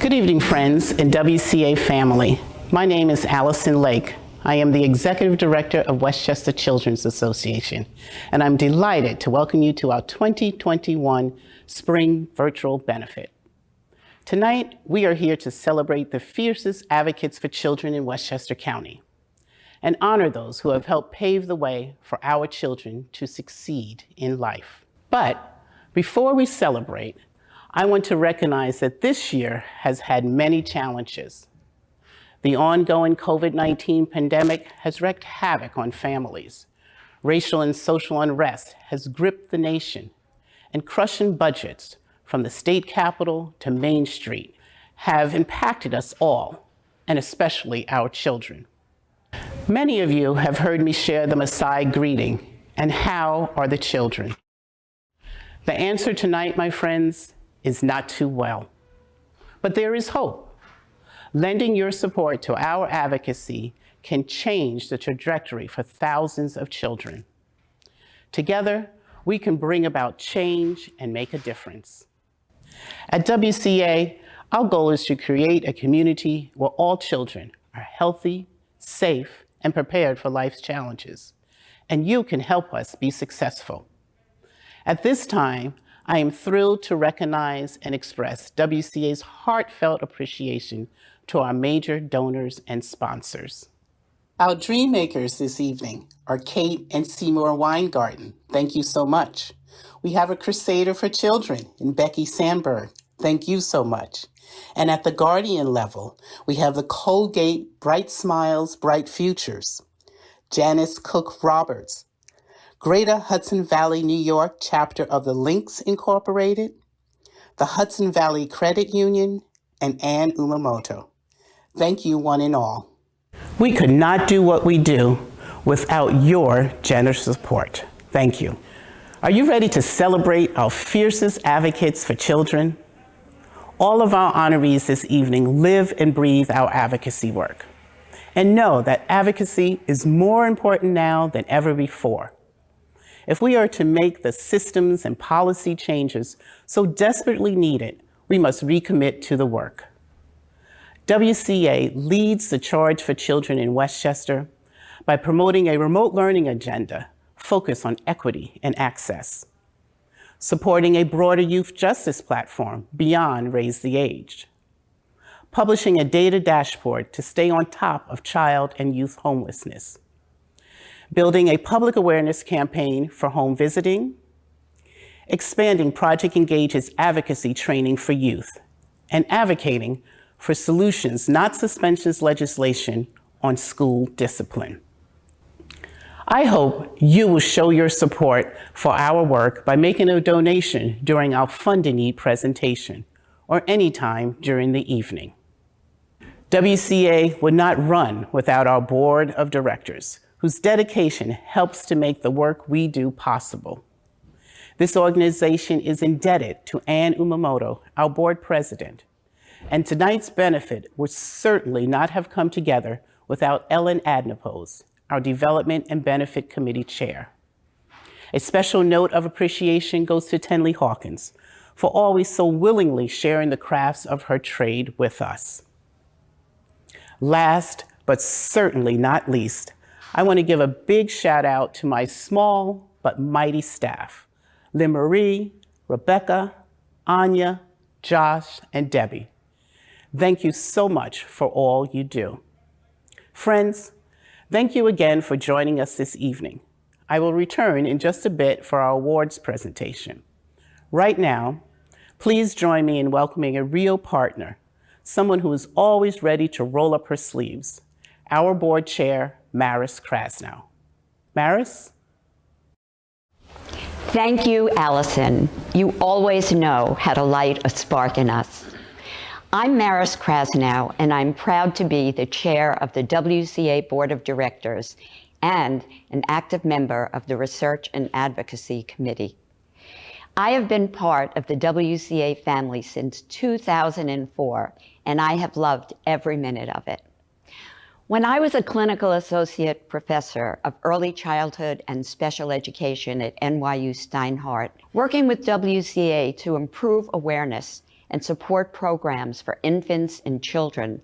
Good evening, friends and WCA family. My name is Allison Lake. I am the Executive Director of Westchester Children's Association, and I'm delighted to welcome you to our 2021 Spring Virtual Benefit. Tonight, we are here to celebrate the fiercest advocates for children in Westchester County and honor those who have helped pave the way for our children to succeed in life. But before we celebrate, I want to recognize that this year has had many challenges. The ongoing COVID-19 pandemic has wreaked havoc on families. Racial and social unrest has gripped the nation, and crushing budgets from the state capitol to Main Street have impacted us all, and especially our children. Many of you have heard me share the Maasai greeting, and how are the children? The answer tonight, my friends, is not too well. But there is hope. Lending your support to our advocacy can change the trajectory for thousands of children. Together, we can bring about change and make a difference. At WCA, our goal is to create a community where all children are healthy, safe, and prepared for life's challenges. And you can help us be successful. At this time, I am thrilled to recognize and express WCA's heartfelt appreciation to our major donors and sponsors. Our dream makers this evening are Kate and Seymour Weingarten. Thank you so much. We have a crusader for children in Becky Sandberg. Thank you so much. And at the Guardian level, we have the Colgate Bright Smiles, Bright Futures, Janice Cook Roberts, Greater Hudson Valley, New York chapter of the Links Incorporated, the Hudson Valley Credit Union, and Ann Umamoto. Thank you one and all. We could not do what we do without your generous support. Thank you. Are you ready to celebrate our fiercest advocates for children? All of our honorees this evening live and breathe our advocacy work. And know that advocacy is more important now than ever before. If we are to make the systems and policy changes so desperately needed, we must recommit to the work. WCA leads the charge for children in Westchester by promoting a remote learning agenda focused on equity and access, supporting a broader youth justice platform beyond Raise the Age, publishing a data dashboard to stay on top of child and youth homelessness, building a public awareness campaign for home visiting, expanding Project Engage's advocacy training for youth, and advocating for solutions, not suspensions legislation, on school discipline. I hope you will show your support for our work by making a donation during our Fund-a-Need presentation or anytime during the evening. WCA would not run without our board of directors, whose dedication helps to make the work we do possible. This organization is indebted to Ann Umamoto, our board president, and tonight's benefit would certainly not have come together without Ellen Adnapose, our Development and Benefit Committee Chair. A special note of appreciation goes to Tenley Hawkins for always so willingly sharing the crafts of her trade with us. Last, but certainly not least, I want to give a big shout out to my small but mighty staff, Lynn Marie, Rebecca, Anya, Josh, and Debbie. Thank you so much for all you do. Friends, thank you again for joining us this evening. I will return in just a bit for our awards presentation. Right now, please join me in welcoming a real partner, someone who is always ready to roll up her sleeves, our board chair, Maris Krasnow. Maris? Thank you, Allison. You always know how to light a spark in us. I'm Maris Krasnow, and I'm proud to be the chair of the WCA Board of Directors and an active member of the Research and Advocacy Committee. I have been part of the WCA family since 2004, and I have loved every minute of it. When I was a clinical associate professor of early childhood and special education at NYU Steinhardt, working with WCA to improve awareness and support programs for infants and children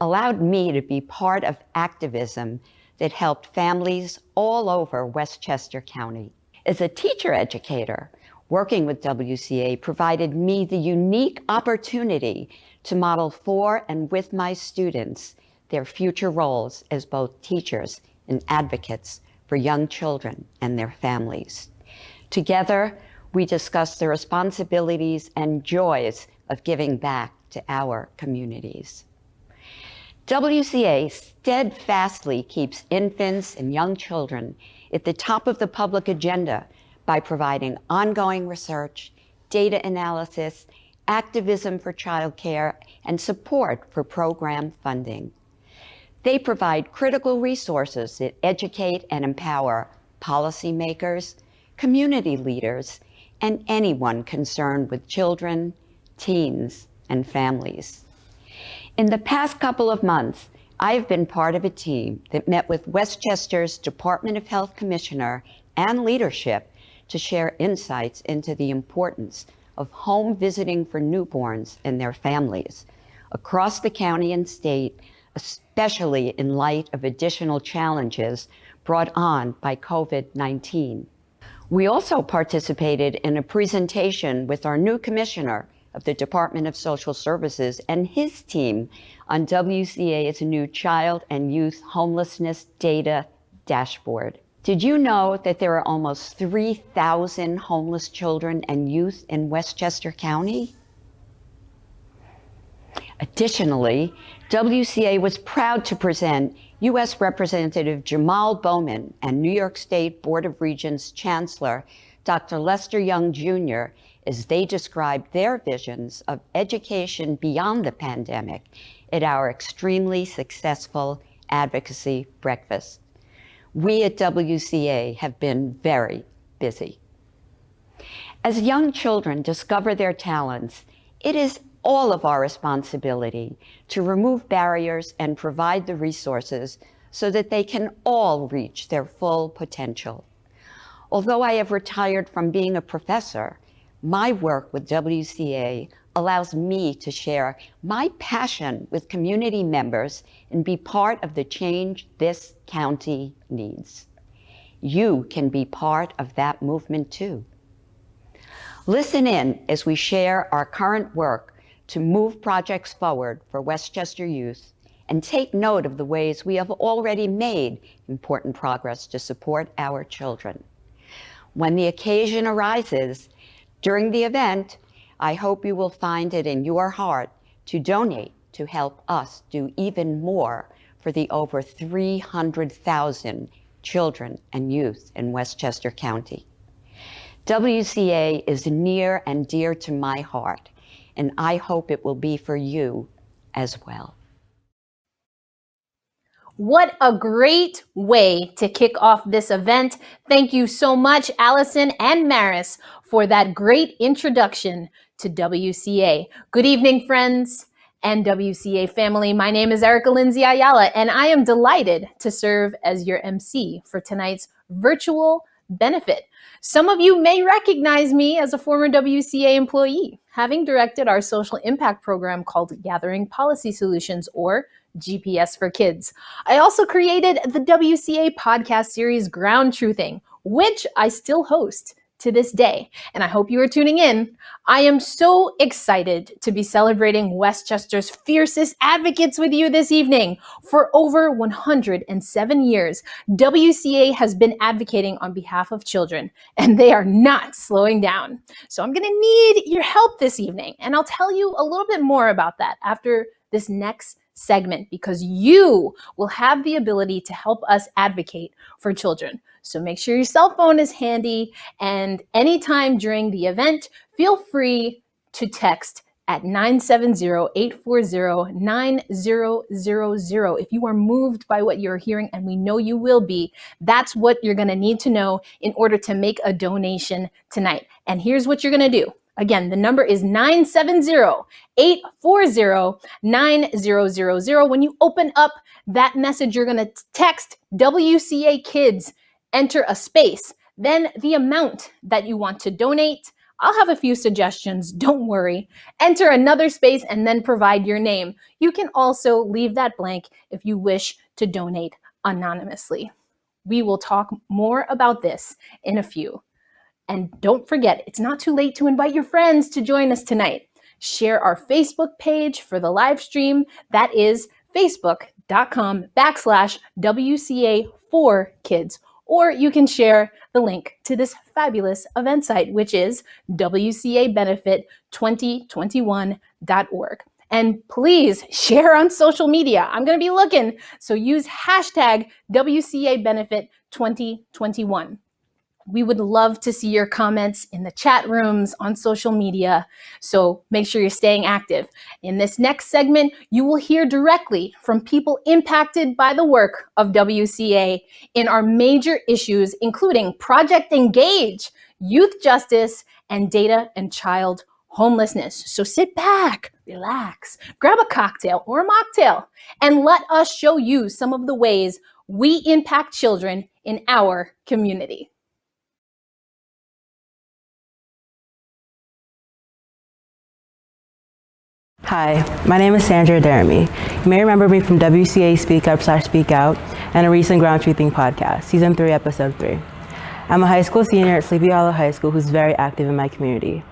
allowed me to be part of activism that helped families all over Westchester County. As a teacher educator, working with WCA provided me the unique opportunity to model for and with my students their future roles as both teachers and advocates for young children and their families. Together, we discuss the responsibilities and joys of giving back to our communities. WCA steadfastly keeps infants and young children at the top of the public agenda by providing ongoing research, data analysis, activism for childcare, and support for program funding. They provide critical resources that educate and empower policymakers, community leaders, and anyone concerned with children, teens, and families. In the past couple of months, I have been part of a team that met with Westchester's Department of Health Commissioner and leadership to share insights into the importance of home visiting for newborns and their families across the county and state, especially in light of additional challenges brought on by COVID-19. We also participated in a presentation with our new commissioner, of the Department of Social Services and his team on WCA's new Child and Youth Homelessness Data Dashboard. Did you know that there are almost 3,000 homeless children and youth in Westchester County? Additionally, WCA was proud to present U.S. Representative Jamal Bowman and New York State Board of Regents Chancellor Dr. Lester Young Jr as they described their visions of education beyond the pandemic at our extremely successful advocacy breakfast. We at WCA have been very busy. As young children discover their talents, it is all of our responsibility to remove barriers and provide the resources so that they can all reach their full potential. Although I have retired from being a professor, my work with WCA allows me to share my passion with community members and be part of the change this county needs. You can be part of that movement too. Listen in as we share our current work to move projects forward for Westchester youth and take note of the ways we have already made important progress to support our children. When the occasion arises, during the event, I hope you will find it in your heart to donate to help us do even more for the over 300,000 children and youth in Westchester County. WCA is near and dear to my heart, and I hope it will be for you as well. What a great way to kick off this event. Thank you so much, Allison and Maris, for that great introduction to WCA. Good evening, friends and WCA family. My name is Erica Lindsay Ayala, and I am delighted to serve as your MC for tonight's virtual benefit. Some of you may recognize me as a former WCA employee, having directed our social impact program called Gathering Policy Solutions, or GPS for Kids. I also created the WCA podcast series Ground Truthing, which I still host to this day, and I hope you are tuning in. I am so excited to be celebrating Westchester's fiercest advocates with you this evening. For over 107 years, WCA has been advocating on behalf of children, and they are not slowing down. So I'm gonna need your help this evening, and I'll tell you a little bit more about that after this next segment because you will have the ability to help us advocate for children. So make sure your cell phone is handy and anytime during the event, feel free to text at 970-840-9000. If you are moved by what you're hearing, and we know you will be, that's what you're gonna need to know in order to make a donation tonight. And here's what you're gonna do. Again, the number is 970-840-9000. When you open up that message, you're going to text WCA Kids, enter a space, then the amount that you want to donate. I'll have a few suggestions, don't worry. Enter another space and then provide your name. You can also leave that blank if you wish to donate anonymously. We will talk more about this in a few. And don't forget, it's not too late to invite your friends to join us tonight. Share our Facebook page for the live stream. That is facebook.com backslash WCA4 kids. Or you can share the link to this fabulous event site, which is WCAbenefit2021.org. And please share on social media. I'm going to be looking. So use hashtag WCABenefit2021. We would love to see your comments in the chat rooms, on social media. So make sure you're staying active. In this next segment, you will hear directly from people impacted by the work of WCA in our major issues, including Project Engage, youth justice, and data and child homelessness. So sit back, relax, grab a cocktail or a mocktail, and let us show you some of the ways we impact children in our community. Hi, my name is Sandra Deremy. You may remember me from WCA Speak Up slash Speak Out and a recent Ground Truthing podcast, Season 3, Episode 3. I'm a high school senior at Sleepy Hollow High School who's very active in my community.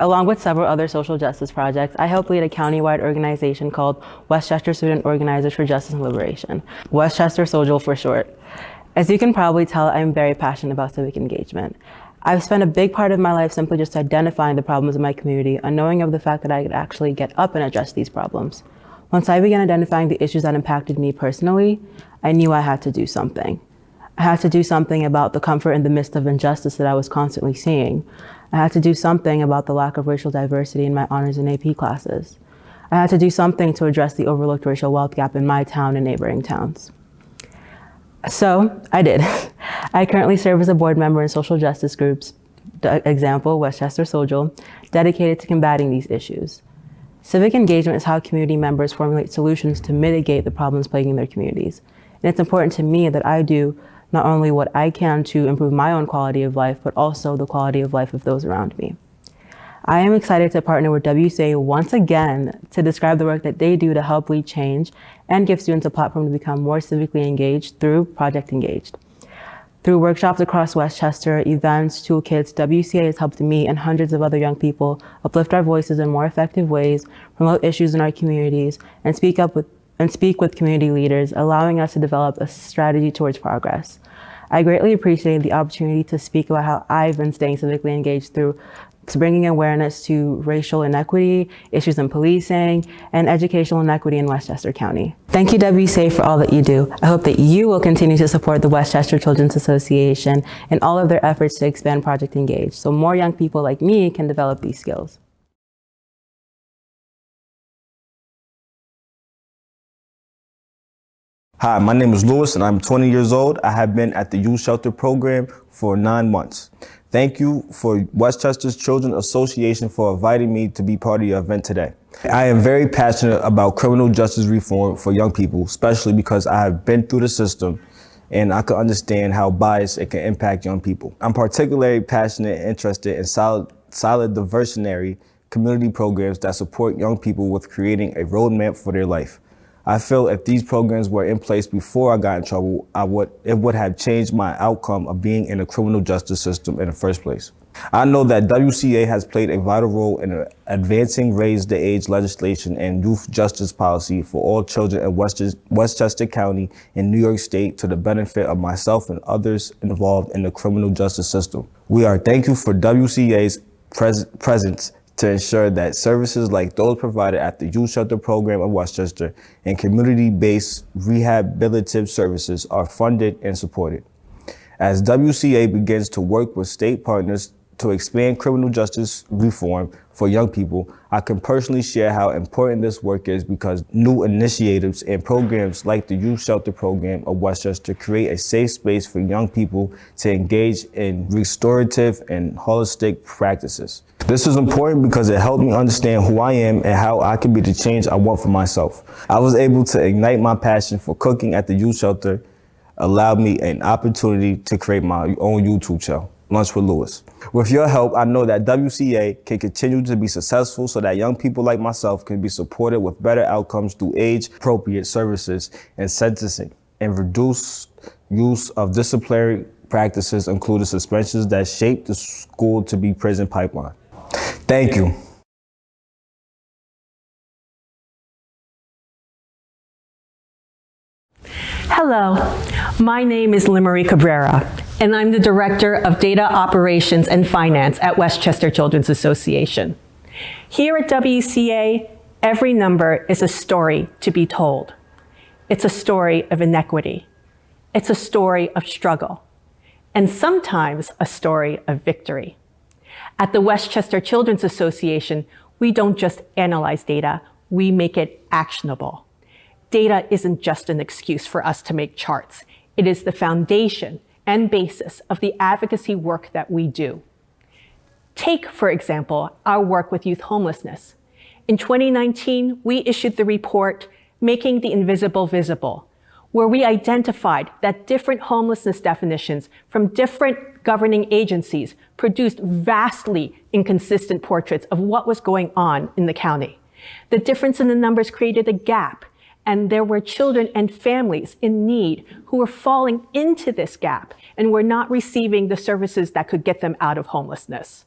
Along with several other social justice projects, I help lead a county-wide organization called Westchester Student Organizers for Justice and Liberation, Westchester SOJL for short. As you can probably tell, I'm very passionate about civic engagement. I've spent a big part of my life simply just identifying the problems in my community, unknowing of the fact that I could actually get up and address these problems. Once I began identifying the issues that impacted me personally, I knew I had to do something. I had to do something about the comfort in the midst of injustice that I was constantly seeing. I had to do something about the lack of racial diversity in my honors and AP classes. I had to do something to address the overlooked racial wealth gap in my town and neighboring towns. So I did. I currently serve as a board member in social justice groups, example, Westchester SOJL, dedicated to combating these issues. Civic engagement is how community members formulate solutions to mitigate the problems plaguing their communities. And it's important to me that I do not only what I can to improve my own quality of life, but also the quality of life of those around me. I am excited to partner with WCA once again to describe the work that they do to help lead change and give students a platform to become more civically engaged through Project Engaged. Through workshops across Westchester, events, toolkits, WCA has helped me and hundreds of other young people uplift our voices in more effective ways, promote issues in our communities, and speak up with and speak with community leaders, allowing us to develop a strategy towards progress. I greatly appreciate the opportunity to speak about how I've been staying civically engaged through bringing awareness to racial inequity, issues in policing, and educational inequity in Westchester County. Thank you WCA for all that you do. I hope that you will continue to support the Westchester Children's Association in all of their efforts to expand Project Engage so more young people like me can develop these skills. Hi, my name is Lewis and I'm 20 years old. I have been at the youth shelter program for nine months. Thank you for Westchester's Children Association for inviting me to be part of your event today. I am very passionate about criminal justice reform for young people, especially because I have been through the system and I can understand how bias it can impact young people. I'm particularly passionate and interested in solid, solid diversionary community programs that support young people with creating a roadmap for their life. I feel if these programs were in place before I got in trouble, I would, it would have changed my outcome of being in the criminal justice system in the first place. I know that WCA has played a vital role in advancing raise the age legislation and youth justice policy for all children in Westchester County in New York State to the benefit of myself and others involved in the criminal justice system. We are thankful for WCA's pres presence to ensure that services like those provided at the Youth Shelter Program of Westchester and community-based rehabilitative services are funded and supported. As WCA begins to work with state partners to expand criminal justice reform for young people, I can personally share how important this work is because new initiatives and programs like the Youth Shelter Program of Westchester create a safe space for young people to engage in restorative and holistic practices. This is important because it helped me understand who I am and how I can be the change I want for myself. I was able to ignite my passion for cooking at the youth shelter, allowed me an opportunity to create my own YouTube channel. Lunch with Lewis. With your help, I know that WCA can continue to be successful so that young people like myself can be supported with better outcomes through age-appropriate services and sentencing and reduce use of disciplinary practices including suspensions that shape the school to be prison pipeline. Thank you. Hello, my name is Limery Cabrera, and I'm the Director of Data Operations and Finance at Westchester Children's Association. Here at WCA, every number is a story to be told. It's a story of inequity. It's a story of struggle, and sometimes a story of victory. At the Westchester Children's Association, we don't just analyze data, we make it actionable. Data isn't just an excuse for us to make charts. It is the foundation and basis of the advocacy work that we do. Take, for example, our work with youth homelessness. In 2019, we issued the report, Making the Invisible Visible, where we identified that different homelessness definitions from different governing agencies produced vastly inconsistent portraits of what was going on in the county. The difference in the numbers created a gap and there were children and families in need who were falling into this gap and were not receiving the services that could get them out of homelessness.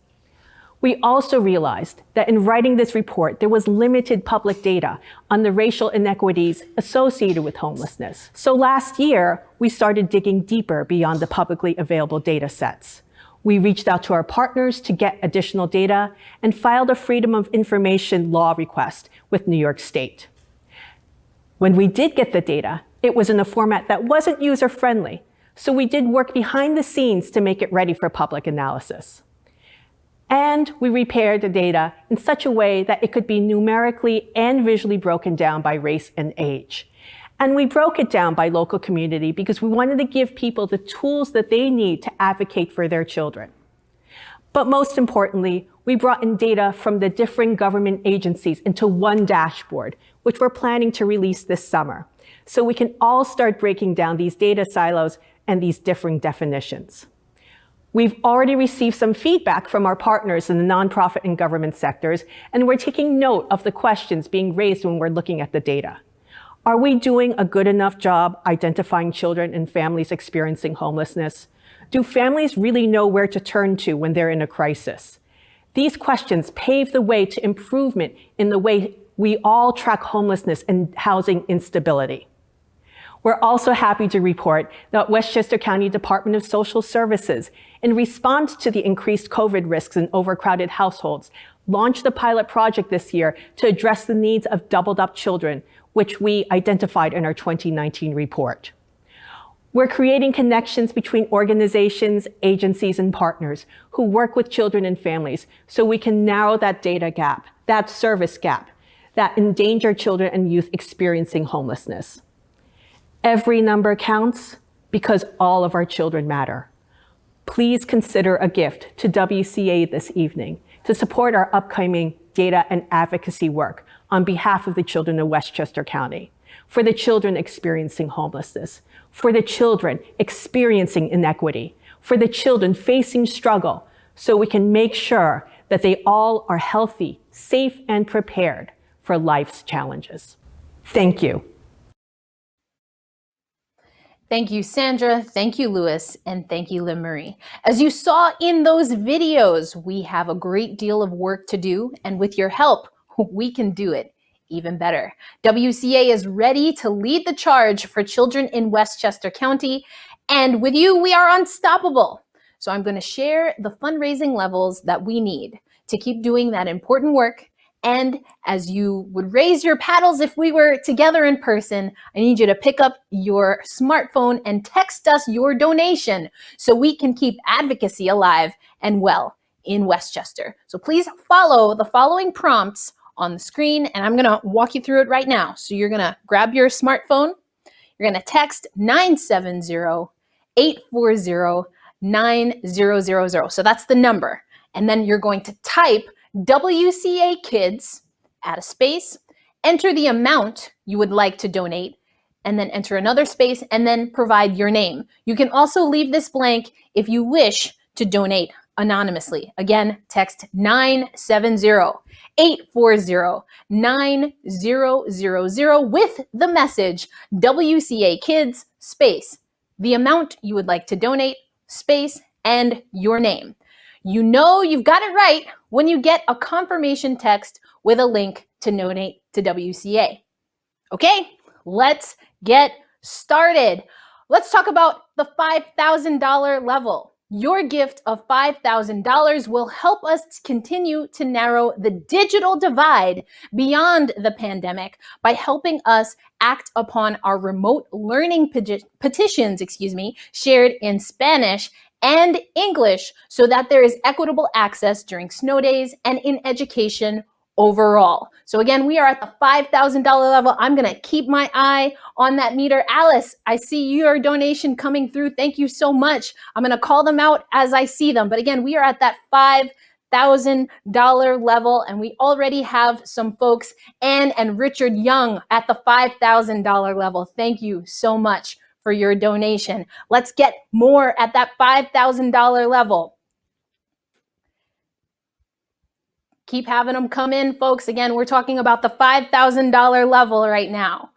We also realized that in writing this report, there was limited public data on the racial inequities associated with homelessness. So last year, we started digging deeper beyond the publicly available data sets. We reached out to our partners to get additional data and filed a Freedom of Information law request with New York State. When we did get the data, it was in a format that wasn't user-friendly, so we did work behind the scenes to make it ready for public analysis. And we repaired the data in such a way that it could be numerically and visually broken down by race and age. And we broke it down by local community because we wanted to give people the tools that they need to advocate for their children. But most importantly, we brought in data from the different government agencies into one dashboard, which we're planning to release this summer. So we can all start breaking down these data silos and these differing definitions. We've already received some feedback from our partners in the nonprofit and government sectors, and we're taking note of the questions being raised when we're looking at the data. Are we doing a good enough job identifying children and families experiencing homelessness? Do families really know where to turn to when they're in a crisis? These questions pave the way to improvement in the way we all track homelessness and housing instability. We're also happy to report that Westchester County Department of Social Services, in response to the increased COVID risks in overcrowded households, launched a pilot project this year to address the needs of doubled up children, which we identified in our 2019 report. We're creating connections between organizations, agencies, and partners who work with children and families so we can narrow that data gap, that service gap, that endanger children and youth experiencing homelessness. Every number counts because all of our children matter. Please consider a gift to WCA this evening to support our upcoming data and advocacy work on behalf of the children of Westchester County, for the children experiencing homelessness, for the children experiencing inequity, for the children facing struggle, so we can make sure that they all are healthy, safe, and prepared for life's challenges. Thank you. Thank you, Sandra. Thank you, Lewis. And thank you, Lynn Marie. As you saw in those videos, we have a great deal of work to do. And with your help, we can do it even better. WCA is ready to lead the charge for children in Westchester County. And with you, we are unstoppable. So I'm going to share the fundraising levels that we need to keep doing that important work and as you would raise your paddles if we were together in person, I need you to pick up your smartphone and text us your donation so we can keep advocacy alive and well in Westchester. So please follow the following prompts on the screen and I'm gonna walk you through it right now. So you're gonna grab your smartphone, you're gonna text 970-840-9000. So that's the number. And then you're going to type WCA Kids, add a space, enter the amount you would like to donate, and then enter another space and then provide your name. You can also leave this blank if you wish to donate anonymously. Again, text 970 840 9000 with the message WCA Kids space, the amount you would like to donate, space, and your name. You know you've got it right when you get a confirmation text with a link to donate to WCA. Okay, let's get started. Let's talk about the $5,000 level. Your gift of $5,000 will help us continue to narrow the digital divide beyond the pandemic by helping us act upon our remote learning petitions, excuse me, shared in Spanish and English so that there is equitable access during snow days and in education overall. So again, we are at the $5,000 level. I'm to keep my eye on that meter. Alice, I see your donation coming through. Thank you so much. I'm to call them out as I see them. But again, we are at that $5,000 level and we already have some folks, Ann and Richard Young at the $5,000 level. Thank you so much for your donation. Let's get more at that $5,000 level. Keep having them come in, folks. Again, we're talking about the $5,000 level right now.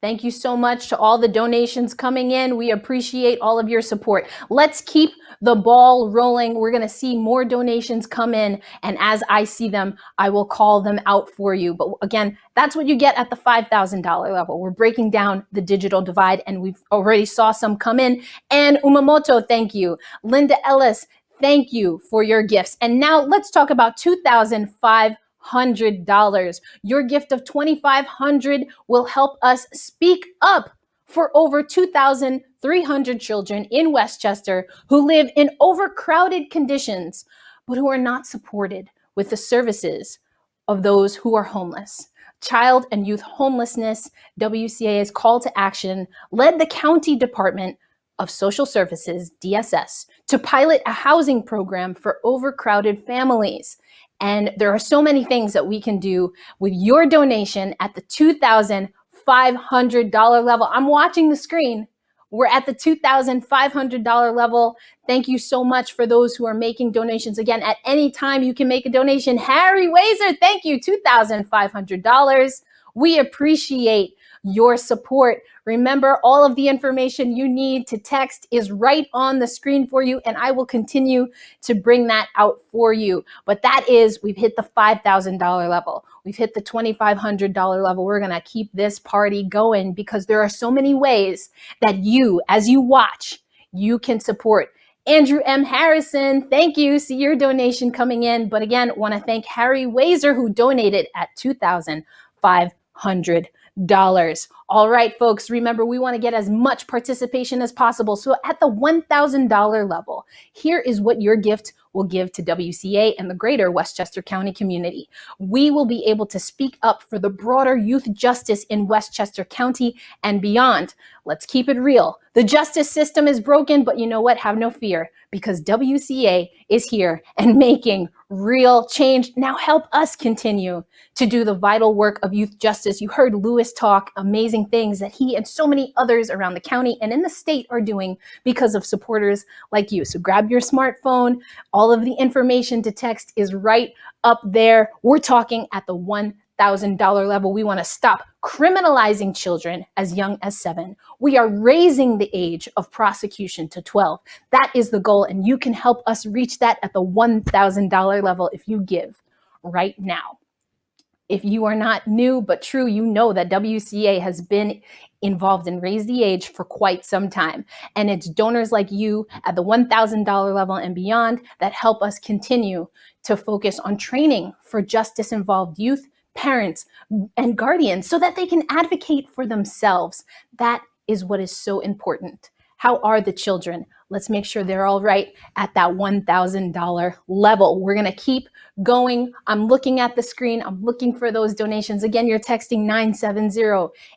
Thank you so much to all the donations coming in. We appreciate all of your support. Let's keep the ball rolling. We're going to see more donations come in. And as I see them, I will call them out for you. But again, that's what you get at the $5,000 level. We're breaking down the digital divide and we've already saw some come in. Ann Umamoto, thank you. Linda Ellis, thank you for your gifts. And now let's talk about 2005 $100. Your gift of 2500 will help us speak up for over 2,300 children in Westchester who live in overcrowded conditions, but who are not supported with the services of those who are homeless. Child and Youth Homelessness, WCA's call to action, led the County Department of Social Services, DSS, to pilot a housing program for overcrowded families. And there are so many things that we can do with your donation at the $2,500 level. I'm watching the screen. We're at the $2,500 level. Thank you so much for those who are making donations. Again, at any time you can make a donation. Harry Wazer, thank you, $2,500. We appreciate your support. Remember, all of the information you need to text is right on the screen for you, and I will continue to bring that out for you. But that is, we've hit the $5,000 level. We've hit the $2,500 level. We're going to keep this party going because there are so many ways that you, as you watch, you can support Andrew M. Harrison, thank you. See your donation coming in. But again, want to thank Harry Wazer who donated at 2,500 dollars. All right, folks, remember we want to get as much participation as possible. So at the $1,000 level, here is what your gift will give to WCA and the greater Westchester County community. We will be able to speak up for the broader youth justice in Westchester County and beyond. Let's keep it real. The justice system is broken, but you know what? Have no fear because WCA is here and making real change. Now help us continue to do the vital work of youth justice. You heard Lewis talk amazing things that he and so many others around the county and in the state are doing because of supporters like you. So grab your smartphone. All of the information to text is right up there. We're talking at the one $1,000 level. We want to stop criminalizing children as young as seven. We are raising the age of prosecution to 12. That is the goal, and you can help us reach that at the $1,000 level if you give right now. If you are not new but true, you know that WCA has been involved in Raise the Age for quite some time. And it's donors like you at the $1,000 level and beyond that help us continue to focus on training for justice involved youth parents and guardians so that they can advocate for themselves. That is what is so important. How are the children? Let's make sure they're all right at that $1,000 level. We're gonna keep going. I'm looking at the screen. I'm looking for those donations. Again, you're texting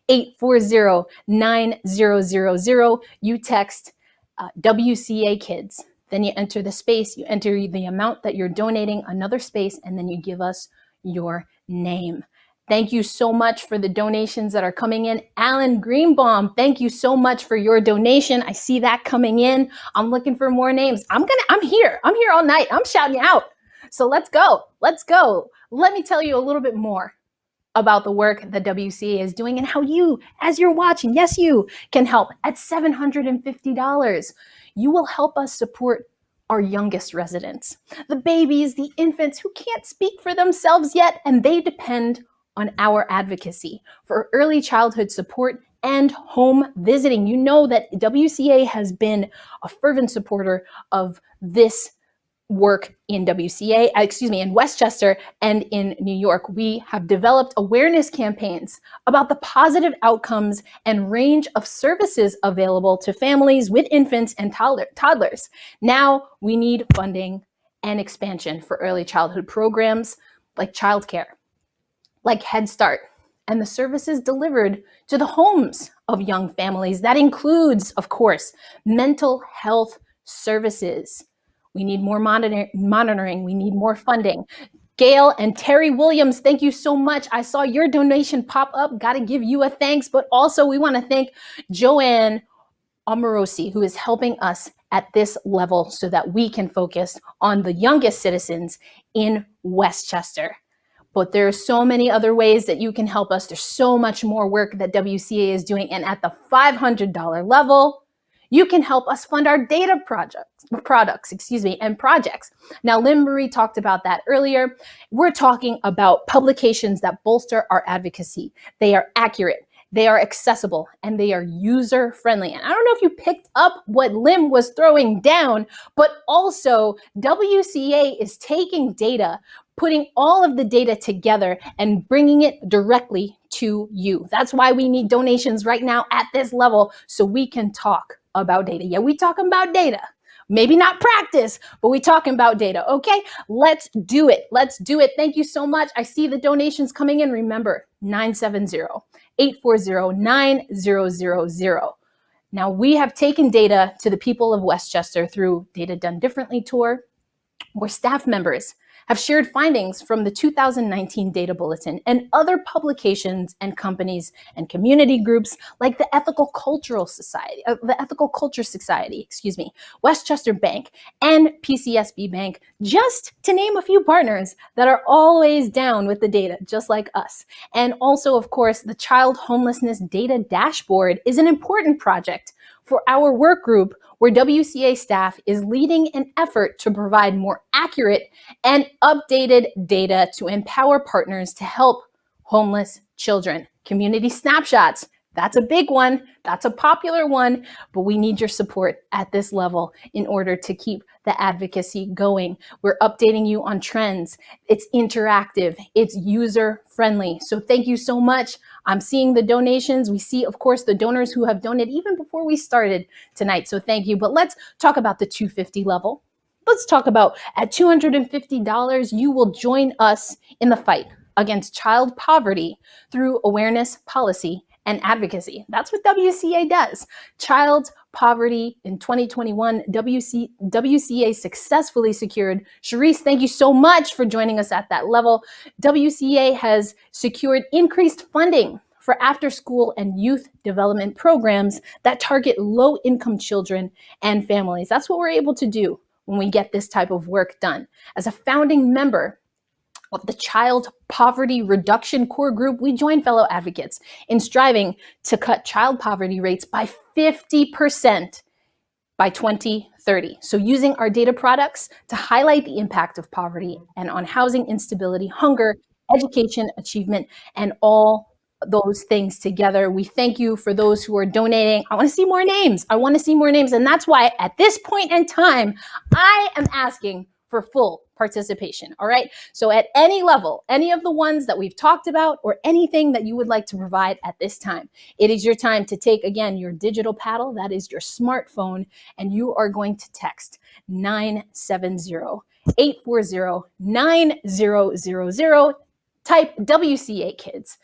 970-840-9000. You text uh, WCA Kids. Then you enter the space, you enter the amount that you're donating, another space, and then you give us your name. Thank you so much for the donations that are coming in. Alan Greenbaum, thank you so much for your donation. I see that coming in. I'm looking for more names. I'm gonna, I'm here. I'm here all night. I'm shouting out. So let's go. Let's go. Let me tell you a little bit more about the work that WCA is doing and how you, as you're watching, yes, you can help at $750. You will help us support our youngest residents, the babies, the infants who can't speak for themselves yet, and they depend on our advocacy for early childhood support and home visiting. You know that WCA has been a fervent supporter of this work in WCA, uh, excuse me, in Westchester and in New York. We have developed awareness campaigns about the positive outcomes and range of services available to families with infants and toddlers. Now we need funding and expansion for early childhood programs like childcare, like Head Start, and the services delivered to the homes of young families. That includes, of course, mental health services, we need more monitor monitoring. We need more funding. Gail and Terry Williams, thank you so much. I saw your donation pop up. Got to give you a thanks, but also we want to thank Joanne Amorosi, who is helping us at this level so that we can focus on the youngest citizens in Westchester. But there are so many other ways that you can help us. There's so much more work that WCA is doing. And at the $500 level, you can help us fund our data projects, products, excuse me, and projects. Now, Lynn Marie talked about that earlier. We're talking about publications that bolster our advocacy. They are accurate, they are accessible, and they are user friendly. And I don't know if you picked up what Lim was throwing down, but also WCA is taking data putting all of the data together and bringing it directly to you. That's why we need donations right now at this level so we can talk about data. Yeah, we talking about data. Maybe not practice, but we talking about data. Okay, let's do it. Let's do it. Thank you so much. I see the donations coming in. Remember, 970-840-9000. Now we have taken data to the people of Westchester through Data Done Differently Tour, We're staff members have shared findings from the 2019 Data Bulletin and other publications and companies and community groups like the Ethical Cultural Society, uh, the Ethical Culture Society, excuse me, Westchester Bank, and PCSB Bank, just to name a few partners that are always down with the data, just like us. And also, of course, the Child Homelessness Data Dashboard is an important project for our work group where WCA staff is leading an effort to provide more accurate and updated data to empower partners to help homeless children. Community snapshots, that's a big one. That's a popular one, but we need your support at this level in order to keep the advocacy going. We're updating you on trends. It's interactive. It's user friendly. So thank you so much. I'm seeing the donations. We see, of course, the donors who have donated even before we started tonight. So thank you. But let's talk about the 250 level. Let's talk about at $250, you will join us in the fight against child poverty through awareness, policy, and advocacy. That's what WCA does. Child poverty in 2021, WC, WCA successfully secured. Sharice, thank you so much for joining us at that level. WCA has secured increased funding for after school and youth development programs that target low income children and families. That's what we're able to do when we get this type of work done. As a founding member of the Child Poverty Reduction Core Group, we join fellow advocates in striving to cut child poverty rates by 50% by 2030. So using our data products to highlight the impact of poverty and on housing instability, hunger, education, achievement, and all those things together. We thank you for those who are donating. I want to see more names. I want to see more names. And that's why at this point in time, I am asking for full participation. All right. So at any level, any of the ones that we've talked about or anything that you would like to provide at this time, it is your time to take again your digital paddle, that is your smartphone, and you are going to text 970 840 9000. Type WCA kids,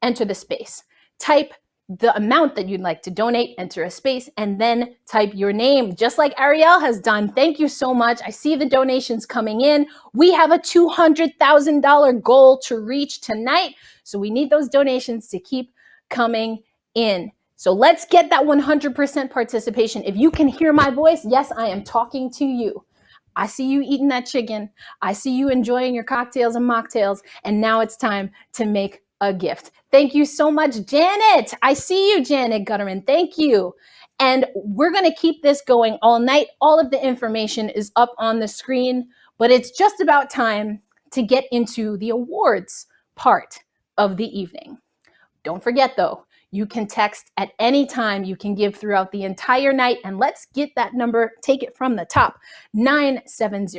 enter the space. Type the amount that you'd like to donate, enter a space, and then type your name, just like Ariel has done. Thank you so much. I see the donations coming in. We have a $200,000 goal to reach tonight. So we need those donations to keep coming in. So let's get that 100% participation. If you can hear my voice, yes, I am talking to you. I see you eating that chicken. I see you enjoying your cocktails and mocktails. And now it's time to make a gift. Thank you so much, Janet. I see you, Janet Gutterman. Thank you. And we're going to keep this going all night. All of the information is up on the screen, but it's just about time to get into the awards part of the evening. Don't forget, though, you can text at any time. You can give throughout the entire night. And let's get that number, take it from the top 970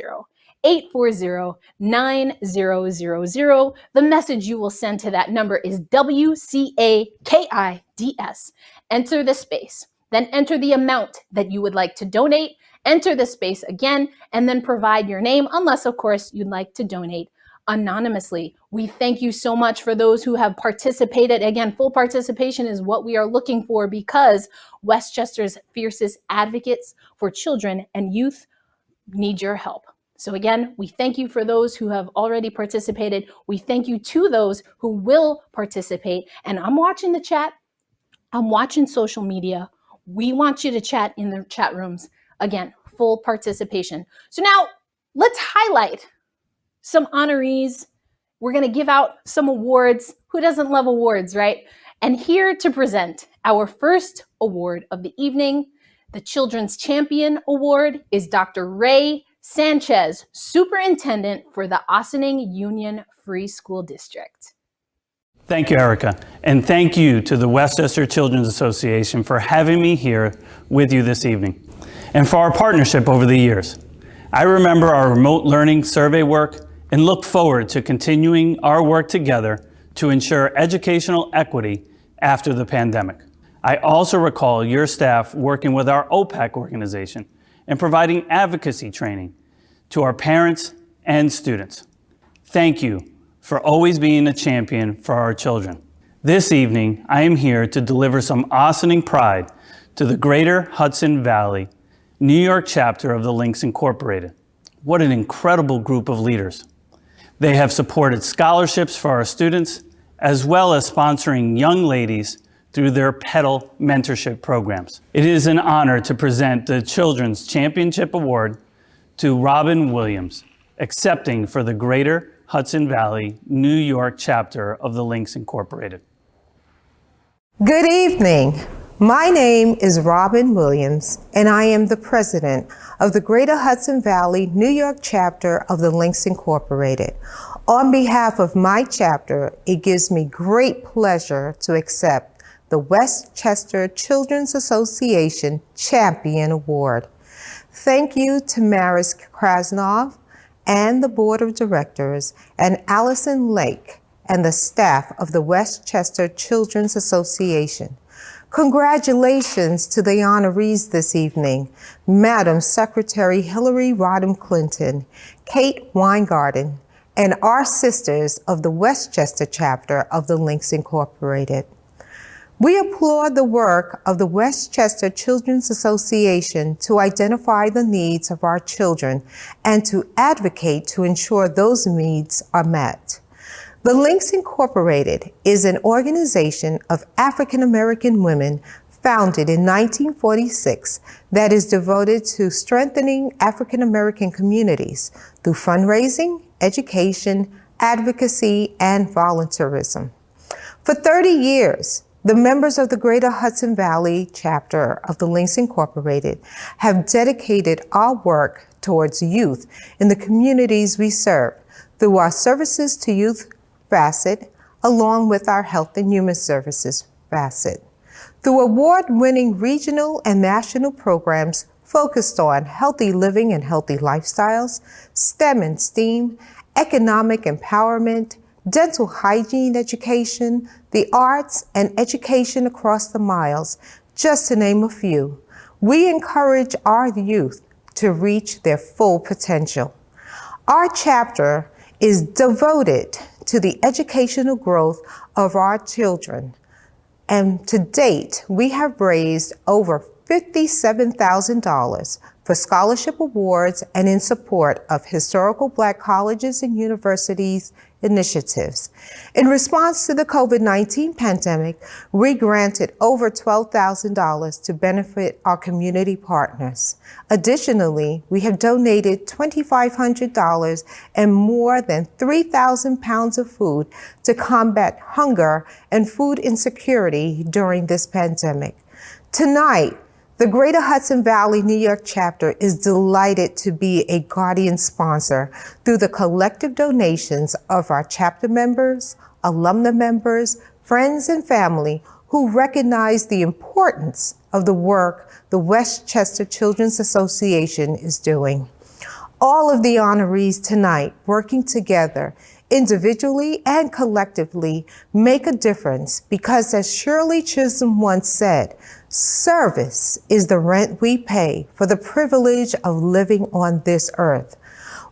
840 9000. The message you will send to that number is WCAKIDS. Enter the space, then enter the amount that you would like to donate. Enter the space again, and then provide your name, unless, of course, you'd like to donate anonymously. We thank you so much for those who have participated. Again, full participation is what we are looking for because Westchester's fiercest advocates for children and youth need your help. So again, we thank you for those who have already participated. We thank you to those who will participate. And I'm watching the chat. I'm watching social media. We want you to chat in the chat rooms. Again, full participation. So now let's highlight some honorees. We're going to give out some awards. Who doesn't love awards, right? And here to present our first award of the evening, the Children's Champion Award, is Dr. Ray Sanchez, Superintendent for the Ossining Union Free School District. Thank you, Erica. And thank you to the Westchester Children's Association for having me here with you this evening and for our partnership over the years. I remember our remote learning survey work and look forward to continuing our work together to ensure educational equity after the pandemic. I also recall your staff working with our OPEC organization and providing advocacy training to our parents and students. Thank you for always being a champion for our children. This evening, I am here to deliver some awesome pride to the Greater Hudson Valley New York chapter of the Links Incorporated. What an incredible group of leaders. They have supported scholarships for our students, as well as sponsoring young ladies through their Petal mentorship programs. It is an honor to present the Children's Championship Award to Robin Williams, accepting for the Greater Hudson Valley, New York chapter of the Links Incorporated. Good evening. My name is Robin Williams, and I am the president of the Greater Hudson Valley, New York chapter of the Links Incorporated. On behalf of my chapter, it gives me great pleasure to accept the Westchester Children's Association Champion Award. Thank you to Maris Krasnov and the Board of Directors and Allison Lake and the staff of the Westchester Children's Association. Congratulations to the honorees this evening, Madam Secretary Hillary Rodham Clinton, Kate Weingarten, and our sisters of the Westchester chapter of the Links Incorporated. We applaud the work of the Westchester Children's Association to identify the needs of our children and to advocate to ensure those needs are met. The Links Incorporated is an organization of African American women founded in 1946 that is devoted to strengthening African American communities through fundraising, education, advocacy, and volunteerism. For 30 years, the members of the Greater Hudson Valley chapter of the Links Incorporated have dedicated our work towards youth in the communities we serve through our services to youth facet, along with our Health and Human Services facet. Through award-winning regional and national programs focused on healthy living and healthy lifestyles, STEM and STEAM, economic empowerment, dental hygiene education, the arts, and education across the miles, just to name a few. We encourage our youth to reach their full potential. Our chapter is devoted to the educational growth of our children. And to date, we have raised over $57,000 for scholarship awards and in support of historical black colleges and universities initiatives. In response to the COVID-19 pandemic, we granted over $12,000 to benefit our community partners. Additionally, we have donated $2,500 and more than 3,000 pounds of food to combat hunger and food insecurity during this pandemic. Tonight, the Greater Hudson Valley New York chapter is delighted to be a guardian sponsor through the collective donations of our chapter members, alumna members, friends, and family who recognize the importance of the work the Westchester Children's Association is doing. All of the honorees tonight working together individually and collectively make a difference because as Shirley Chisholm once said, Service is the rent we pay for the privilege of living on this earth.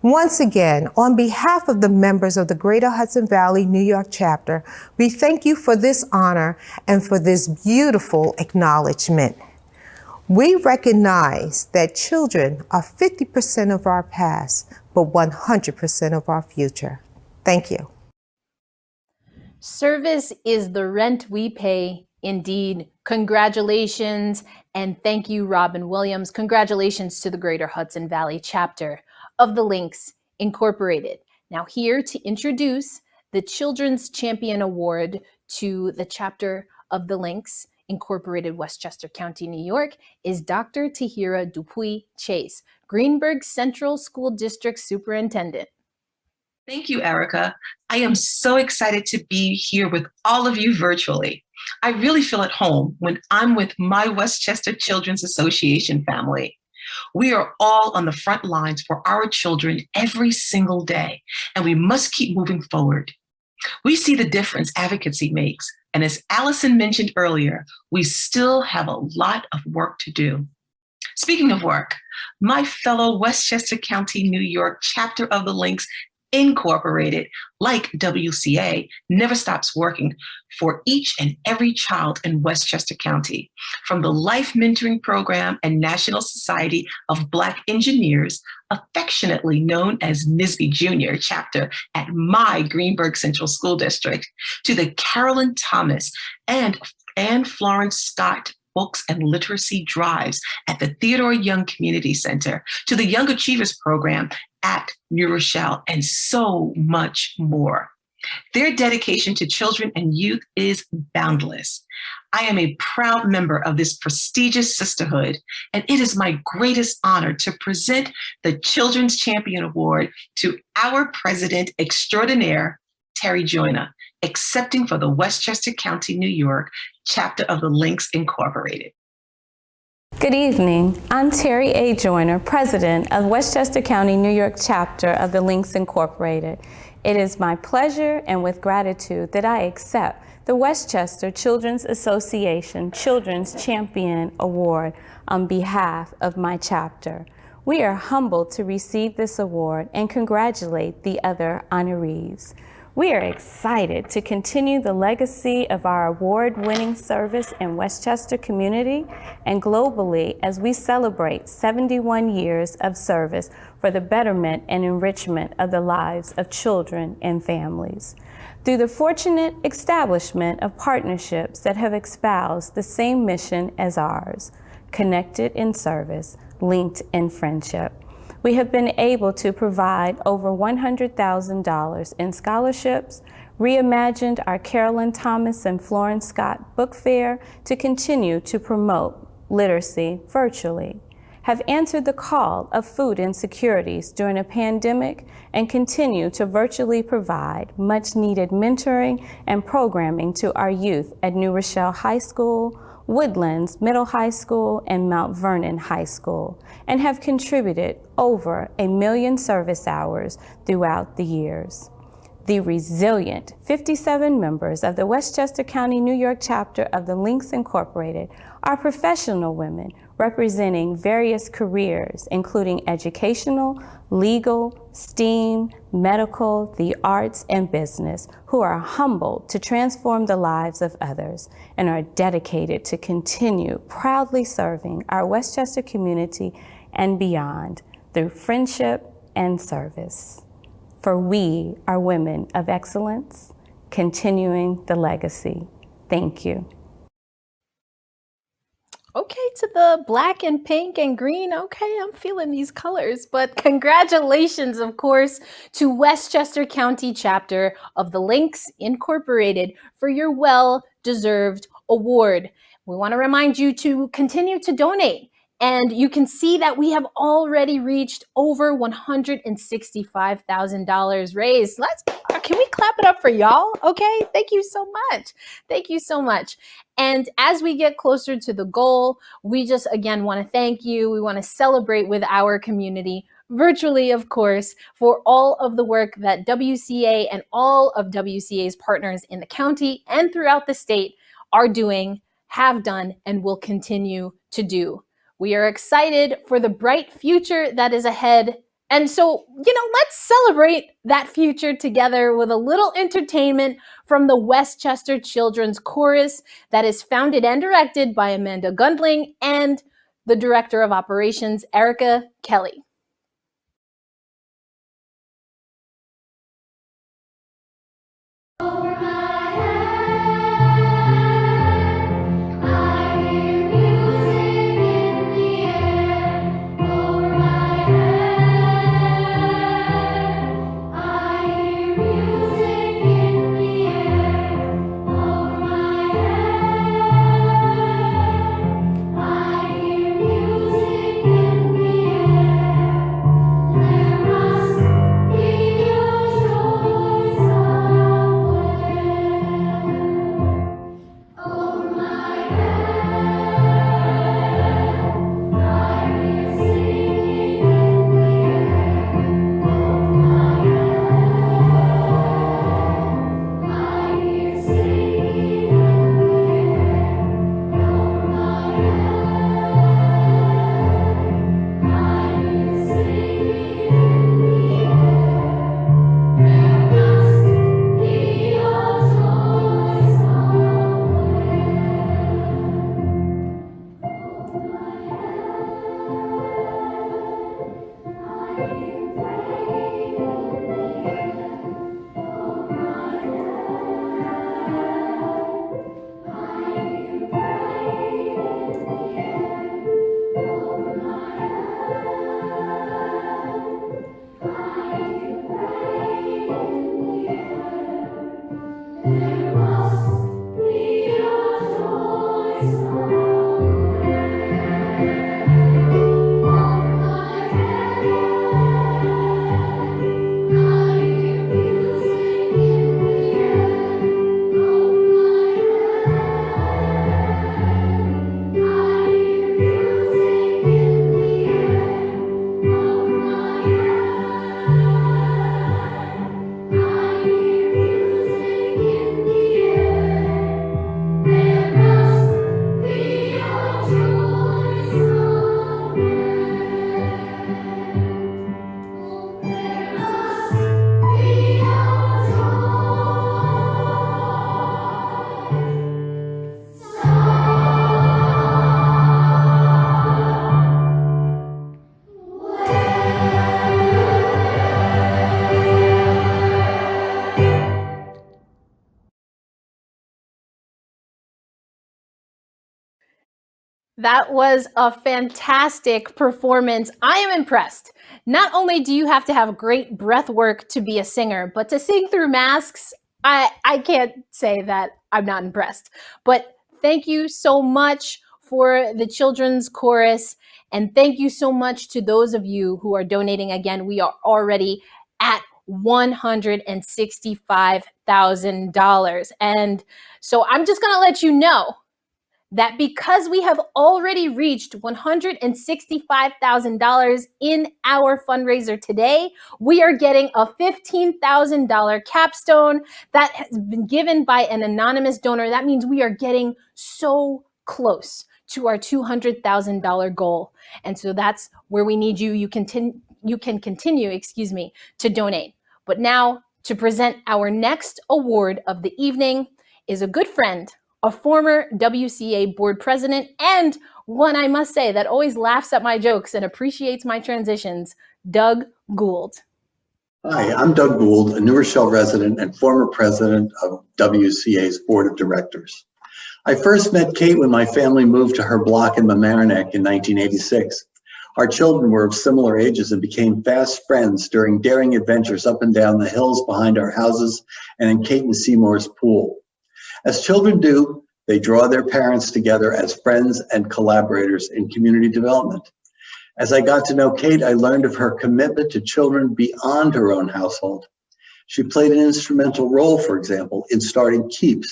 Once again, on behalf of the members of the Greater Hudson Valley New York chapter, we thank you for this honor and for this beautiful acknowledgement. We recognize that children are 50% of our past, but 100% of our future. Thank you. Service is the rent we pay Indeed, congratulations and thank you, Robin Williams. Congratulations to the Greater Hudson Valley chapter of the Links Incorporated. Now, here to introduce the Children's Champion Award to the chapter of the Links Incorporated, Westchester County, New York, is Dr. Tahira DuPree Chase, Greenburgh Central School District Superintendent. Thank you, Erica. I am so excited to be here with all of you virtually. I really feel at home when I'm with my Westchester Children's Association family. We are all on the front lines for our children every single day, and we must keep moving forward. We see the difference advocacy makes, and as Allison mentioned earlier, we still have a lot of work to do. Speaking of work, my fellow Westchester County, New York chapter of the Links Incorporated, like WCA, never stops working for each and every child in Westchester County. From the Life Mentoring Program and National Society of Black Engineers, affectionately known as NSBE Junior chapter at my Greenburgh Central School District, to the Carolyn Thomas and Anne Florence Scott books and literacy drives at the Theodore Young Community Center, to the Young Achievers Program at New Rochelle, and so much more. Their dedication to children and youth is boundless. I am a proud member of this prestigious sisterhood, and it is my greatest honor to present the Children's Champion Award to our president extraordinaire, Terry Joyner, accepting for the Westchester County, New York chapter of the Links Incorporated. Good evening. I'm Terry A. Joyner, President of Westchester County, New York chapter of the Links Incorporated. It is my pleasure and with gratitude that I accept the Westchester Children's Association Children's Champion Award on behalf of my chapter. We are humbled to receive this award and congratulate the other honorees. We are excited to continue the legacy of our award-winning service in Westchester community and globally as we celebrate 71 years of service for the betterment and enrichment of the lives of children and families. Through the fortunate establishment of partnerships that have espoused the same mission as ours, connected in service, linked in friendship we have been able to provide over $100,000 in scholarships, reimagined our Carolyn Thomas and Florence Scott Book Fair to continue to promote literacy virtually, have answered the call of food insecurities during a pandemic and continue to virtually provide much needed mentoring and programming to our youth at New Rochelle High School, Woodlands Middle High School, and Mount Vernon High School, and have contributed over a million service hours throughout the years. The resilient 57 members of the Westchester County, New York chapter of the Links Incorporated are professional women representing various careers, including educational, legal, STEAM, medical, the arts, and business, who are humbled to transform the lives of others and are dedicated to continue proudly serving our Westchester community and beyond through friendship and service. For we are women of excellence, continuing the legacy. Thank you. Okay, to the black and pink and green. Okay, I'm feeling these colors. But congratulations, of course, to Westchester County chapter of the Links Incorporated for your well deserved award. We want to remind you to continue to donate. And you can see that we have already reached over $165,000 raised. Let's can we clap it up for y'all? Okay, thank you so much. Thank you so much. And as we get closer to the goal, we just again want to thank you. We want to celebrate with our community virtually, of course, for all of the work that WCA and all of WCA's partners in the county and throughout the state are doing, have done, and will continue to do. We are excited for the bright future that is ahead and so, you know, let's celebrate that future together with a little entertainment from the Westchester Children's Chorus that is founded and directed by Amanda Gundling and the Director of Operations, Erica Kelly. That was a fantastic performance. I am impressed. Not only do you have to have great breath work to be a singer, but to sing through masks, I, I can't say that I'm not impressed. But thank you so much for the children's chorus. And thank you so much to those of you who are donating. Again, we are already at $165,000. And so I'm just going to let you know that because we have already reached $165,000 in our fundraiser today, we are getting a $15,000 capstone that has been given by an anonymous donor. That means we are getting so close to our $200,000 goal. And so that's where we need you. You can, you can continue, excuse me, to donate. But now to present our next award of the evening is a good friend, a former WCA board president, and one I must say that always laughs at my jokes and appreciates my transitions, Doug Gould. Hi, I'm Doug Gould, a New Rochelle resident and former president of WCA's board of directors. I first met Kate when my family moved to her block in Mamaroneck in 1986. Our children were of similar ages and became fast friends during daring adventures up and down the hills behind our houses and in Kate and Seymour's pool. As children do, they draw their parents together as friends and collaborators in community development. As I got to know Kate, I learned of her commitment to children beyond her own household. She played an instrumental role, for example, in starting KEEPS,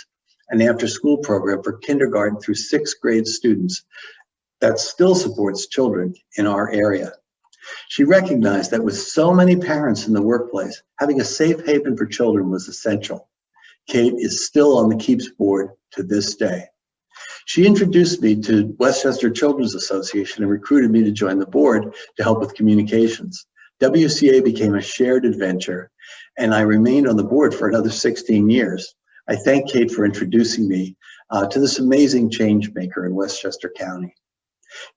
an after-school program for kindergarten through sixth grade students that still supports children in our area. She recognized that with so many parents in the workplace, having a safe haven for children was essential. Kate is still on the KEEPS board to this day. She introduced me to Westchester Children's Association and recruited me to join the board to help with communications. WCA became a shared adventure and I remained on the board for another 16 years. I thank Kate for introducing me uh, to this amazing change maker in Westchester County.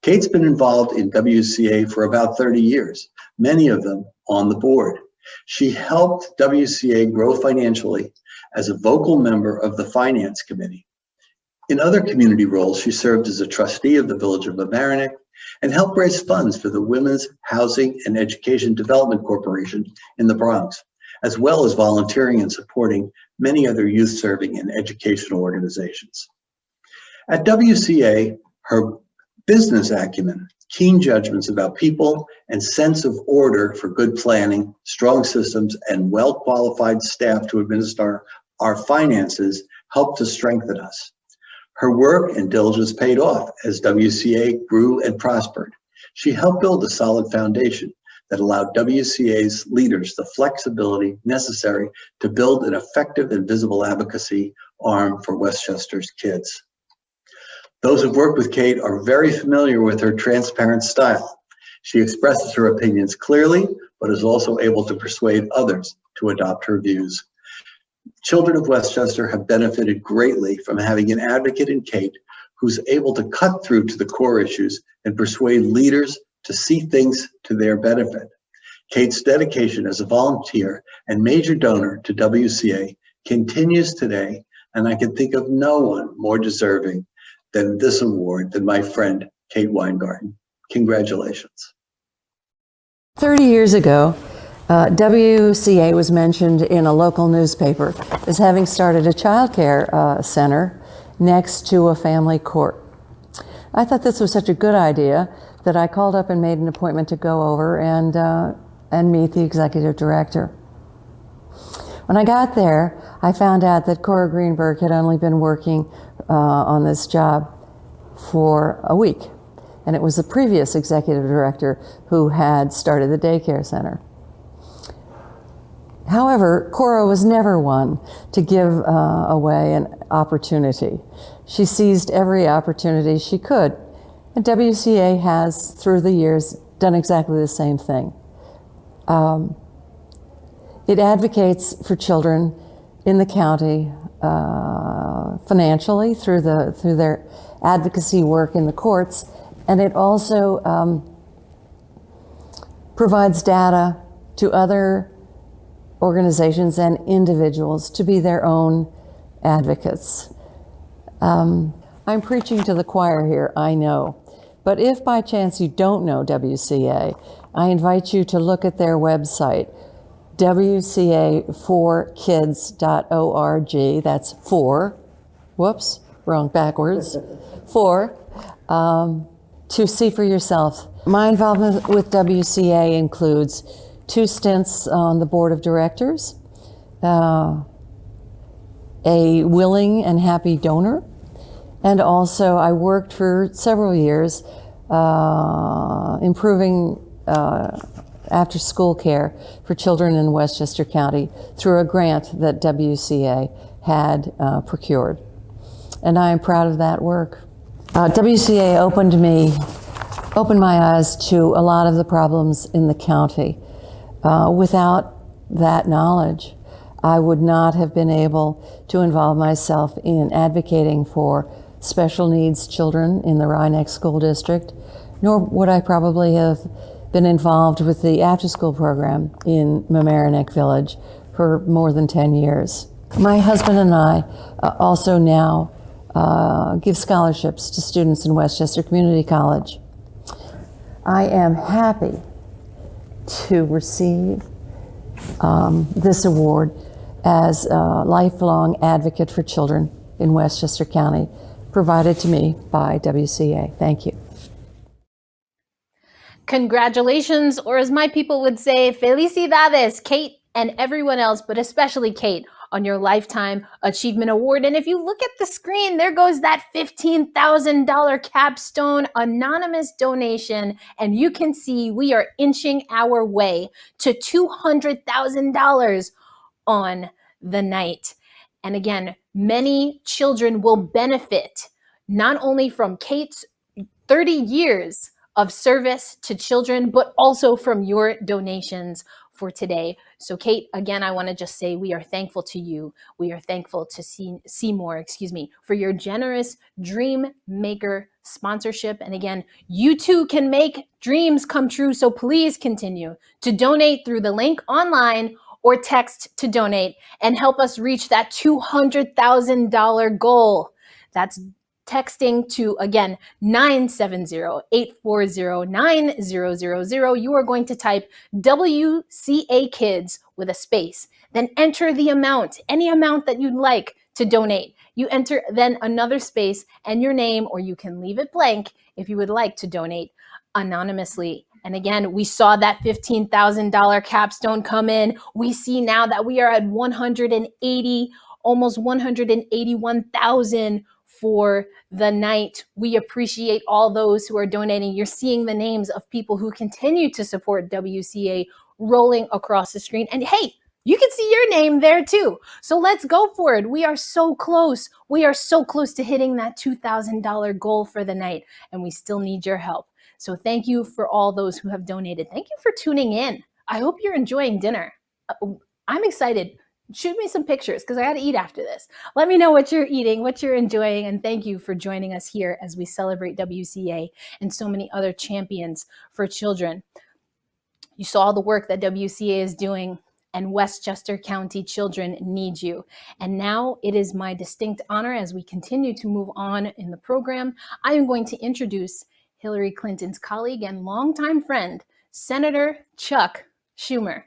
Kate's been involved in WCA for about 30 years, many of them on the board. She helped WCA grow financially as a vocal member of the Finance Committee. In other community roles, she served as a trustee of the Village of Mamaroneck and helped raise funds for the Women's Housing and Education Development Corporation in the Bronx, as well as volunteering and supporting many other youth serving and educational organizations. At WCA, her business acumen, keen judgments about people, and sense of order for good planning, strong systems, and well-qualified staff to administer our finances helped to strengthen us. Her work and diligence paid off as WCA grew and prospered. She helped build a solid foundation that allowed WCA's leaders the flexibility necessary to build an effective and visible advocacy arm for Westchester's kids. Those who've worked with Kate are very familiar with her transparent style. She expresses her opinions clearly, but is also able to persuade others to adopt her views. Children of Westchester have benefited greatly from having an advocate in Kate who's able to cut through to the core issues and persuade leaders to see things to their benefit. Kate's dedication as a volunteer and major donor to WCA continues today, and I can think of no one more deserving than this award than my friend Kate Weingarten. Congratulations. 30 years ago, uh, WCA was mentioned in a local newspaper as having started a child care uh, center next to a family court. I thought this was such a good idea that I called up and made an appointment to go over and, uh, and meet the executive director. When I got there, I found out that Cora Greenberg had only been working uh, on this job for a week. And it was the previous executive director who had started the daycare center. However, Cora was never one to give uh, away an opportunity. She seized every opportunity she could. And WCA has, through the years, done exactly the same thing. Um, it advocates for children in the county uh, financially through, the, through their advocacy work in the courts, and it also um, provides data to other organizations and individuals to be their own advocates. Um, I'm preaching to the choir here, I know. But if by chance you don't know WCA, I invite you to look at their website, wca4kids.org. That's four, whoops, wrong, backwards, four, um, to see for yourself. My involvement with WCA includes two stints on the board of directors, uh, a willing and happy donor, and also I worked for several years uh, improving uh, after school care for children in Westchester County through a grant that WCA had uh, procured. And I am proud of that work. Uh, WCA opened me, opened my eyes to a lot of the problems in the county. Uh, without that knowledge, I would not have been able to involve myself in advocating for special needs children in the Rye Neck School District, nor would I probably have been involved with the after school program in Mamaroneck Village for more than 10 years. My husband and I uh, also now uh, give scholarships to students in Westchester Community College. I am happy to receive um, this award as a lifelong advocate for children in Westchester County, provided to me by WCA. Thank you. Congratulations, or as my people would say, felicidades, Kate and everyone else, but especially Kate, on your Lifetime Achievement Award. And if you look at the screen, there goes that $15,000 capstone anonymous donation. And you can see we are inching our way to $200,000 on the night. And again, many children will benefit not only from Kate's 30 years of service to children, but also from your donations for today. So Kate, again, I want to just say we are thankful to you. We are thankful to see Seymour, excuse me, for your generous Dream Maker sponsorship. And again, you too can make dreams come true. So please continue to donate through the link online or text to donate and help us reach that $200,000 goal. That's texting to, again, 970-840-9000. You are going to type WCA Kids with a space, then enter the amount, any amount that you'd like to donate. You enter then another space and your name, or you can leave it blank if you would like to donate anonymously. And again, we saw that $15,000 capstone come in. We see now that we are at 180, almost 181,000 for the night. We appreciate all those who are donating. You're seeing the names of people who continue to support WCA rolling across the screen. And hey, you can see your name there too. So let's go for it. We are so close. We are so close to hitting that $2,000 goal for the night, and we still need your help. So thank you for all those who have donated. Thank you for tuning in. I hope you're enjoying dinner. Uh, I'm excited shoot me some pictures because I got to eat after this. Let me know what you're eating, what you're enjoying, and thank you for joining us here as we celebrate WCA and so many other champions for children. You saw the work that WCA is doing and Westchester County children need you. And now it is my distinct honor as we continue to move on in the program, I am going to introduce Hillary Clinton's colleague and longtime friend, Senator Chuck Schumer.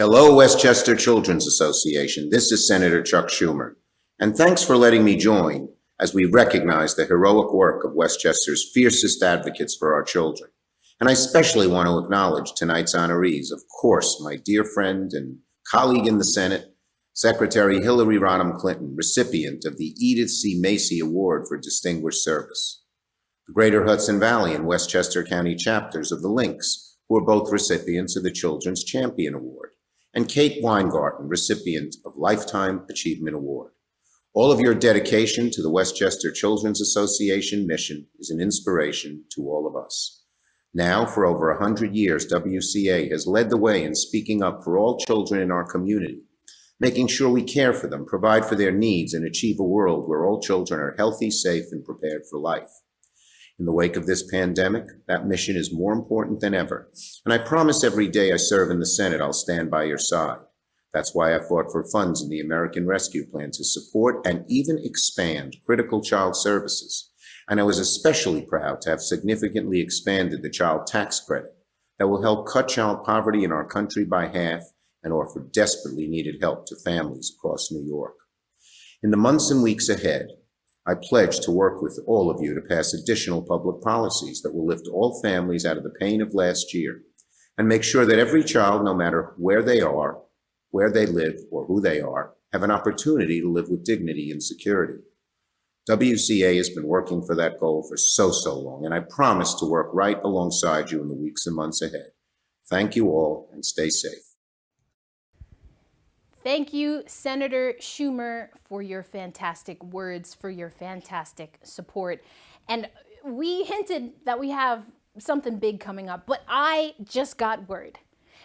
Hello, Westchester Children's Association. This is Senator Chuck Schumer. And thanks for letting me join as we recognize the heroic work of Westchester's fiercest advocates for our children. And I especially want to acknowledge tonight's honorees, of course, my dear friend and colleague in the Senate, Secretary Hillary Rodham Clinton, recipient of the Edith C. Macy Award for Distinguished Service. The Greater Hudson Valley and Westchester County chapters of the Links, who are both recipients of the Children's Champion Award and Kate Weingarten, recipient of Lifetime Achievement Award. All of your dedication to the Westchester Children's Association mission is an inspiration to all of us. Now, for over 100 years, WCA has led the way in speaking up for all children in our community, making sure we care for them, provide for their needs, and achieve a world where all children are healthy, safe, and prepared for life. In the wake of this pandemic, that mission is more important than ever. And I promise every day I serve in the Senate, I'll stand by your side. That's why I fought for funds in the American Rescue Plan to support and even expand critical child services. And I was especially proud to have significantly expanded the child tax credit that will help cut child poverty in our country by half and offer desperately needed help to families across New York. In the months and weeks ahead, I pledge to work with all of you to pass additional public policies that will lift all families out of the pain of last year and make sure that every child, no matter where they are, where they live, or who they are, have an opportunity to live with dignity and security. WCA has been working for that goal for so, so long, and I promise to work right alongside you in the weeks and months ahead. Thank you all, and stay safe. Thank you, Senator Schumer, for your fantastic words, for your fantastic support. And we hinted that we have something big coming up, but I just got word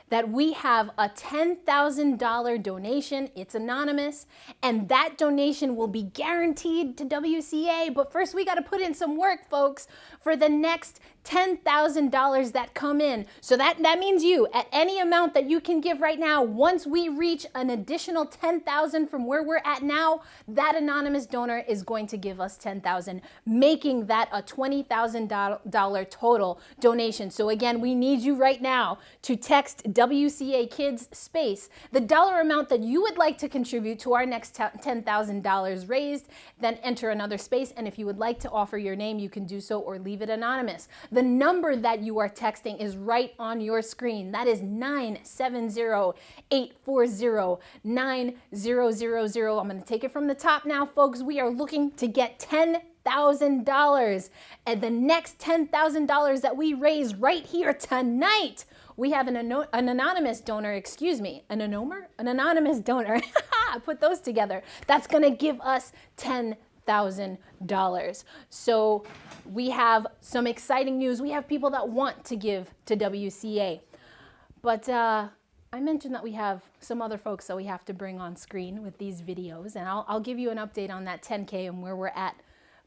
that we have a $10,000 donation. It's anonymous, and that donation will be guaranteed to WCA. But first, we got to put in some work, folks, for the next $10,000 that come in. So that, that means you, at any amount that you can give right now, once we reach an additional 10,000 from where we're at now, that anonymous donor is going to give us 10,000, making that a $20,000 total donation. So again, we need you right now to text WCA Kids space, the dollar amount that you would like to contribute to our next $10,000 raised, then enter another space. And if you would like to offer your name, you can do so or leave it anonymous. The number that you are texting is right on your screen. That is 970-840-9000. I'm going to take it from the top now, folks. We are looking to get $10,000. And the next $10,000 that we raise right here tonight, we have an, an anonymous donor, excuse me, an anomer? An anonymous donor. Put those together. That's going to give us 10 $1,000. So we have some exciting news. We have people that want to give to WCA. But uh, I mentioned that we have some other folks that we have to bring on screen with these videos, and I'll, I'll give you an update on that 10K and where we're at.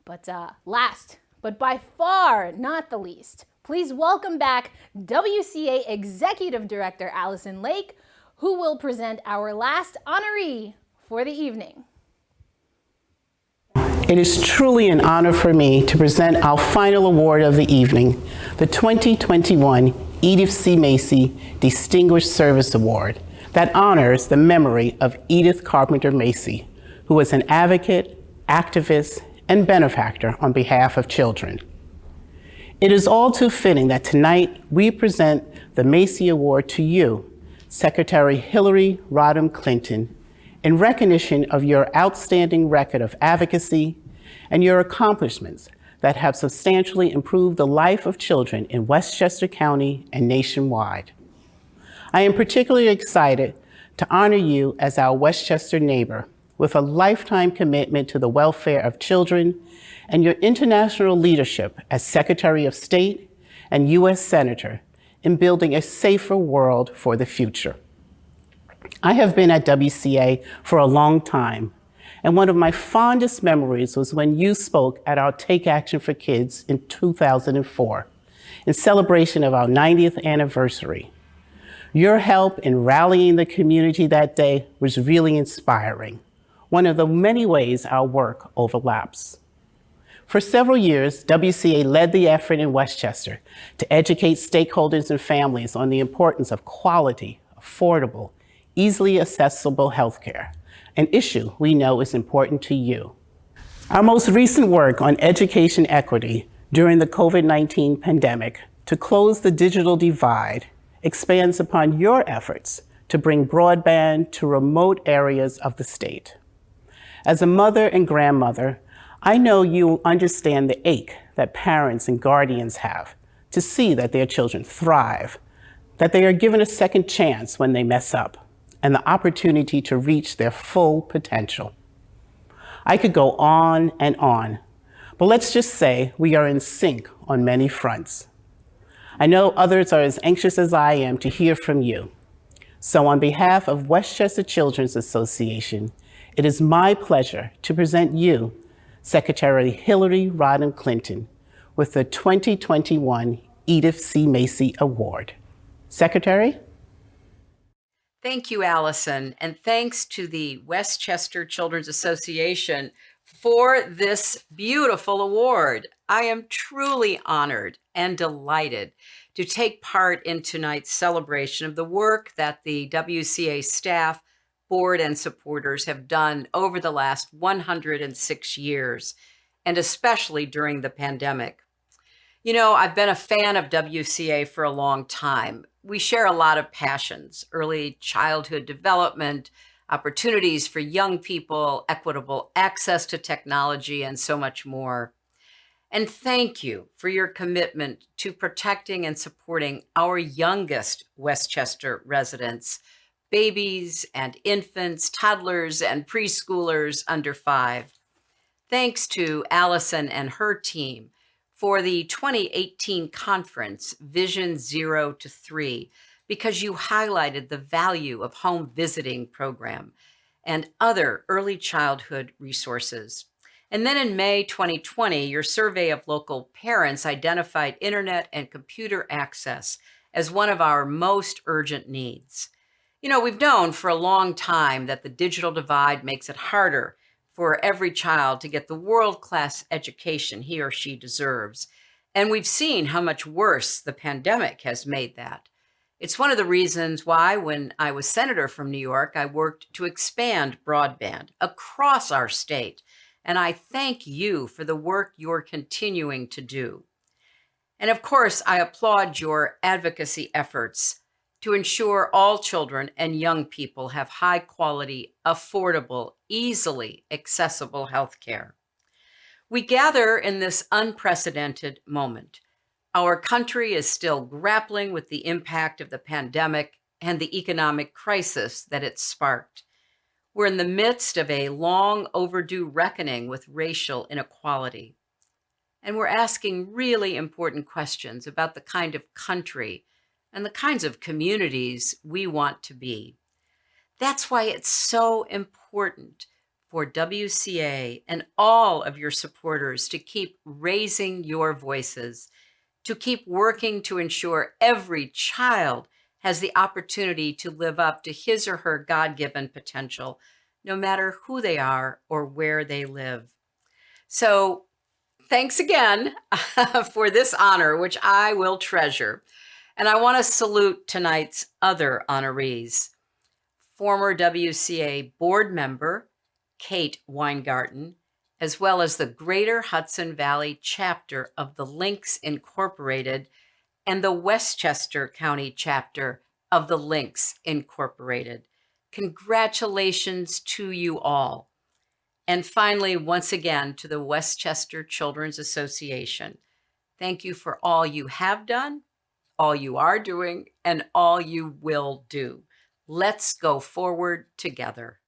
But uh, last, but by far not the least, please welcome back WCA Executive Director Allison Lake, who will present our last honoree for the evening. It is truly an honor for me to present our final award of the evening, the 2021 Edith C. Macy Distinguished Service Award that honors the memory of Edith Carpenter Macy, who was an advocate, activist, and benefactor on behalf of children. It is all too fitting that tonight we present the Macy Award to you, Secretary Hillary Rodham Clinton, in recognition of your outstanding record of advocacy and your accomplishments that have substantially improved the life of children in Westchester County and nationwide. I am particularly excited to honor you as our Westchester neighbor with a lifetime commitment to the welfare of children and your international leadership as Secretary of State and U.S. Senator in building a safer world for the future. I have been at WCA for a long time, and one of my fondest memories was when you spoke at our Take Action for Kids in 2004 in celebration of our 90th anniversary. Your help in rallying the community that day was really inspiring, one of the many ways our work overlaps. For several years, WCA led the effort in Westchester to educate stakeholders and families on the importance of quality, affordable, easily accessible healthcare, an issue we know is important to you. Our most recent work on education equity during the COVID-19 pandemic to close the digital divide expands upon your efforts to bring broadband to remote areas of the state. As a mother and grandmother, I know you understand the ache that parents and guardians have to see that their children thrive, that they are given a second chance when they mess up and the opportunity to reach their full potential. I could go on and on, but let's just say we are in sync on many fronts. I know others are as anxious as I am to hear from you. So on behalf of Westchester Children's Association, it is my pleasure to present you, Secretary Hillary Rodham Clinton, with the 2021 Edith C. Macy Award. Secretary? Thank you, Allison, and thanks to the Westchester Children's Association for this beautiful award. I am truly honored and delighted to take part in tonight's celebration of the work that the WCA staff, board, and supporters have done over the last 106 years, and especially during the pandemic. You know, I've been a fan of WCA for a long time, we share a lot of passions, early childhood development, opportunities for young people, equitable access to technology, and so much more. And thank you for your commitment to protecting and supporting our youngest Westchester residents, babies and infants, toddlers and preschoolers under five. Thanks to Allison and her team for the 2018 conference, Vision Zero to Three, because you highlighted the value of home visiting program and other early childhood resources. And then in May 2020, your survey of local parents identified internet and computer access as one of our most urgent needs. You know, we've known for a long time that the digital divide makes it harder for every child to get the world-class education he or she deserves. And we've seen how much worse the pandemic has made that. It's one of the reasons why when I was senator from New York, I worked to expand broadband across our state. And I thank you for the work you're continuing to do. And of course, I applaud your advocacy efforts to ensure all children and young people have high quality, affordable, easily accessible health care. We gather in this unprecedented moment. Our country is still grappling with the impact of the pandemic and the economic crisis that it sparked. We're in the midst of a long overdue reckoning with racial inequality. And we're asking really important questions about the kind of country and the kinds of communities we want to be. That's why it's so important for WCA and all of your supporters to keep raising your voices, to keep working to ensure every child has the opportunity to live up to his or her God-given potential, no matter who they are or where they live. So thanks again for this honor, which I will treasure. And I want to salute tonight's other honorees. Former WCA board member, Kate Weingarten, as well as the Greater Hudson Valley chapter of the Links Incorporated and the Westchester County chapter of the Links Incorporated. Congratulations to you all. And finally, once again, to the Westchester Children's Association. Thank you for all you have done all you are doing, and all you will do. Let's go forward together.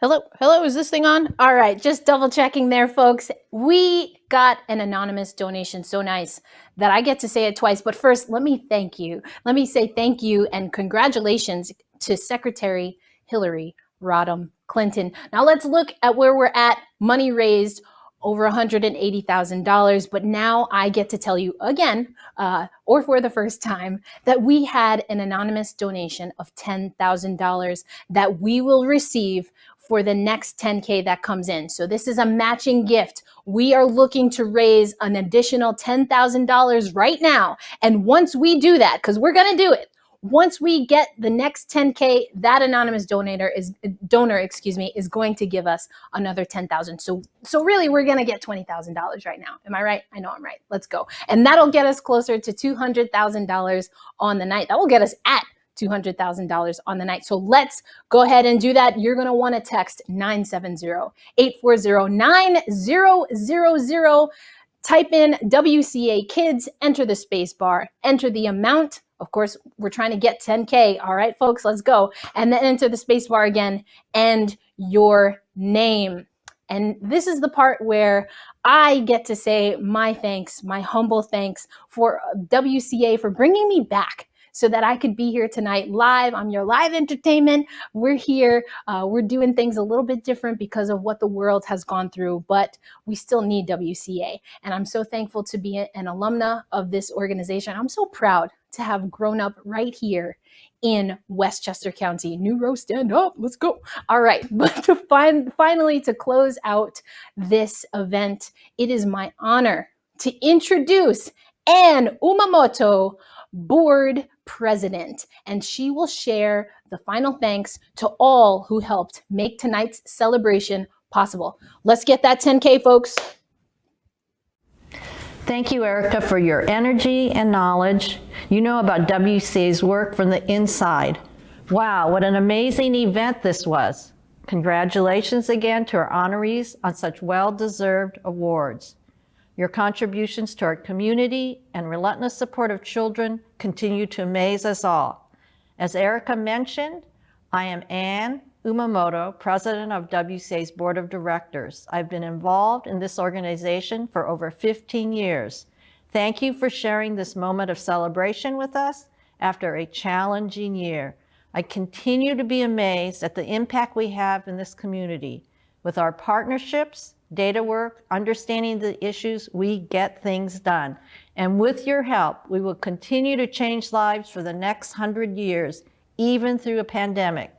Hello, hello, is this thing on? All right, just double checking there, folks. We got an anonymous donation so nice that I get to say it twice. But first, let me thank you. Let me say thank you and congratulations to Secretary Hillary Rodham Clinton. Now let's look at where we're at. Money raised over $180,000. But now I get to tell you again, uh, or for the first time, that we had an anonymous donation of $10,000 that we will receive for the next 10K that comes in. So this is a matching gift. We are looking to raise an additional $10,000 right now. And once we do that, because we're going to do it, once we get the next 10K, that anonymous donator is donor, excuse me, is going to give us another 10,000. So, so really we're going to get $20,000 right now. Am I right? I know I'm right. Let's go. And that'll get us closer to $200,000 on the night. That will get us at $200,000 on the night. So let's go ahead and do that. You're going to want to text 970-840-9000. Type in WCA Kids, enter the space bar, enter the amount of course, we're trying to get 10K. All right, folks, let's go. And then enter the space bar again and your name. And this is the part where I get to say my thanks, my humble thanks for WCA for bringing me back so that I could be here tonight live. I'm your live entertainment. We're here. Uh, we're doing things a little bit different because of what the world has gone through, but we still need WCA. And I'm so thankful to be an alumna of this organization. I'm so proud to have grown up right here in Westchester County. New Ro, stand up, let's go. All right, but to find, finally to close out this event, it is my honor to introduce Ann Umamoto, board president, and she will share the final thanks to all who helped make tonight's celebration possible. Let's get that 10K, folks. Thank you, Erica, for your energy and knowledge. You know about WCA's work from the inside. Wow, what an amazing event this was. Congratulations again to our honorees on such well-deserved awards. Your contributions to our community and relentless support of children continue to amaze us all. As Erica mentioned, I am Ann Umamoto, president of WCA's board of directors. I've been involved in this organization for over 15 years. Thank you for sharing this moment of celebration with us after a challenging year. I continue to be amazed at the impact we have in this community. With our partnerships, data work, understanding the issues, we get things done. And with your help, we will continue to change lives for the next hundred years, even through a pandemic.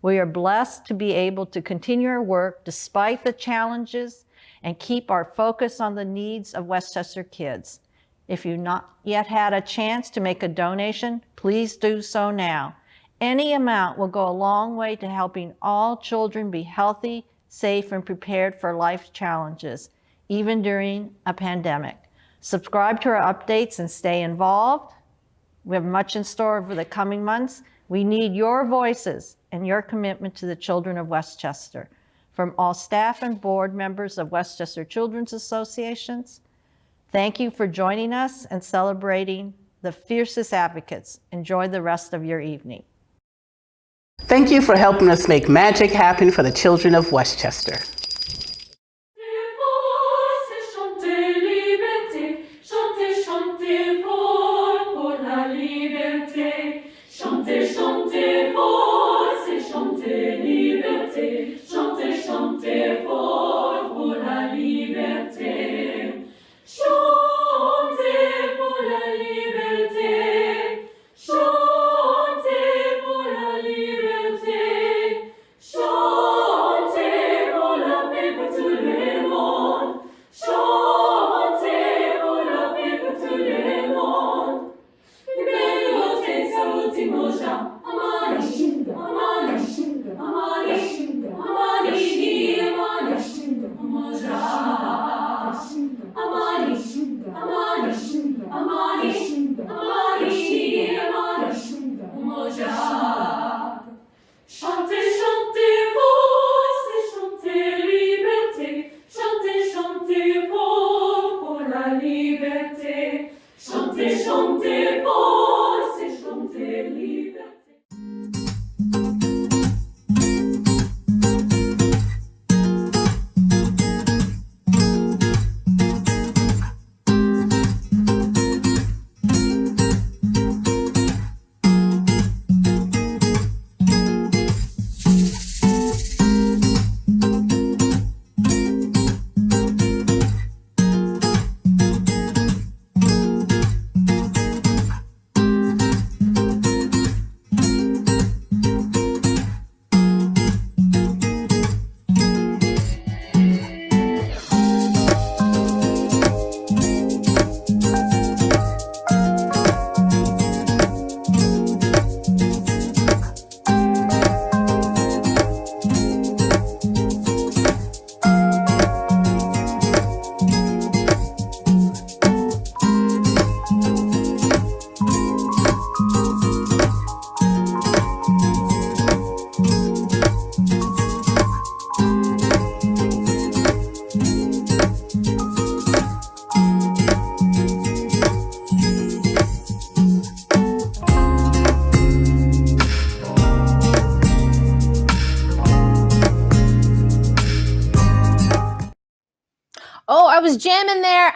We are blessed to be able to continue our work despite the challenges and keep our focus on the needs of Westchester kids. If you've not yet had a chance to make a donation, please do so now. Any amount will go a long way to helping all children be healthy, safe, and prepared for life's challenges, even during a pandemic. Subscribe to our updates and stay involved. We have much in store over the coming months. We need your voices and your commitment to the children of Westchester. From all staff and board members of Westchester Children's Associations, thank you for joining us and celebrating the fiercest advocates. Enjoy the rest of your evening. Thank you for helping us make magic happen for the children of Westchester.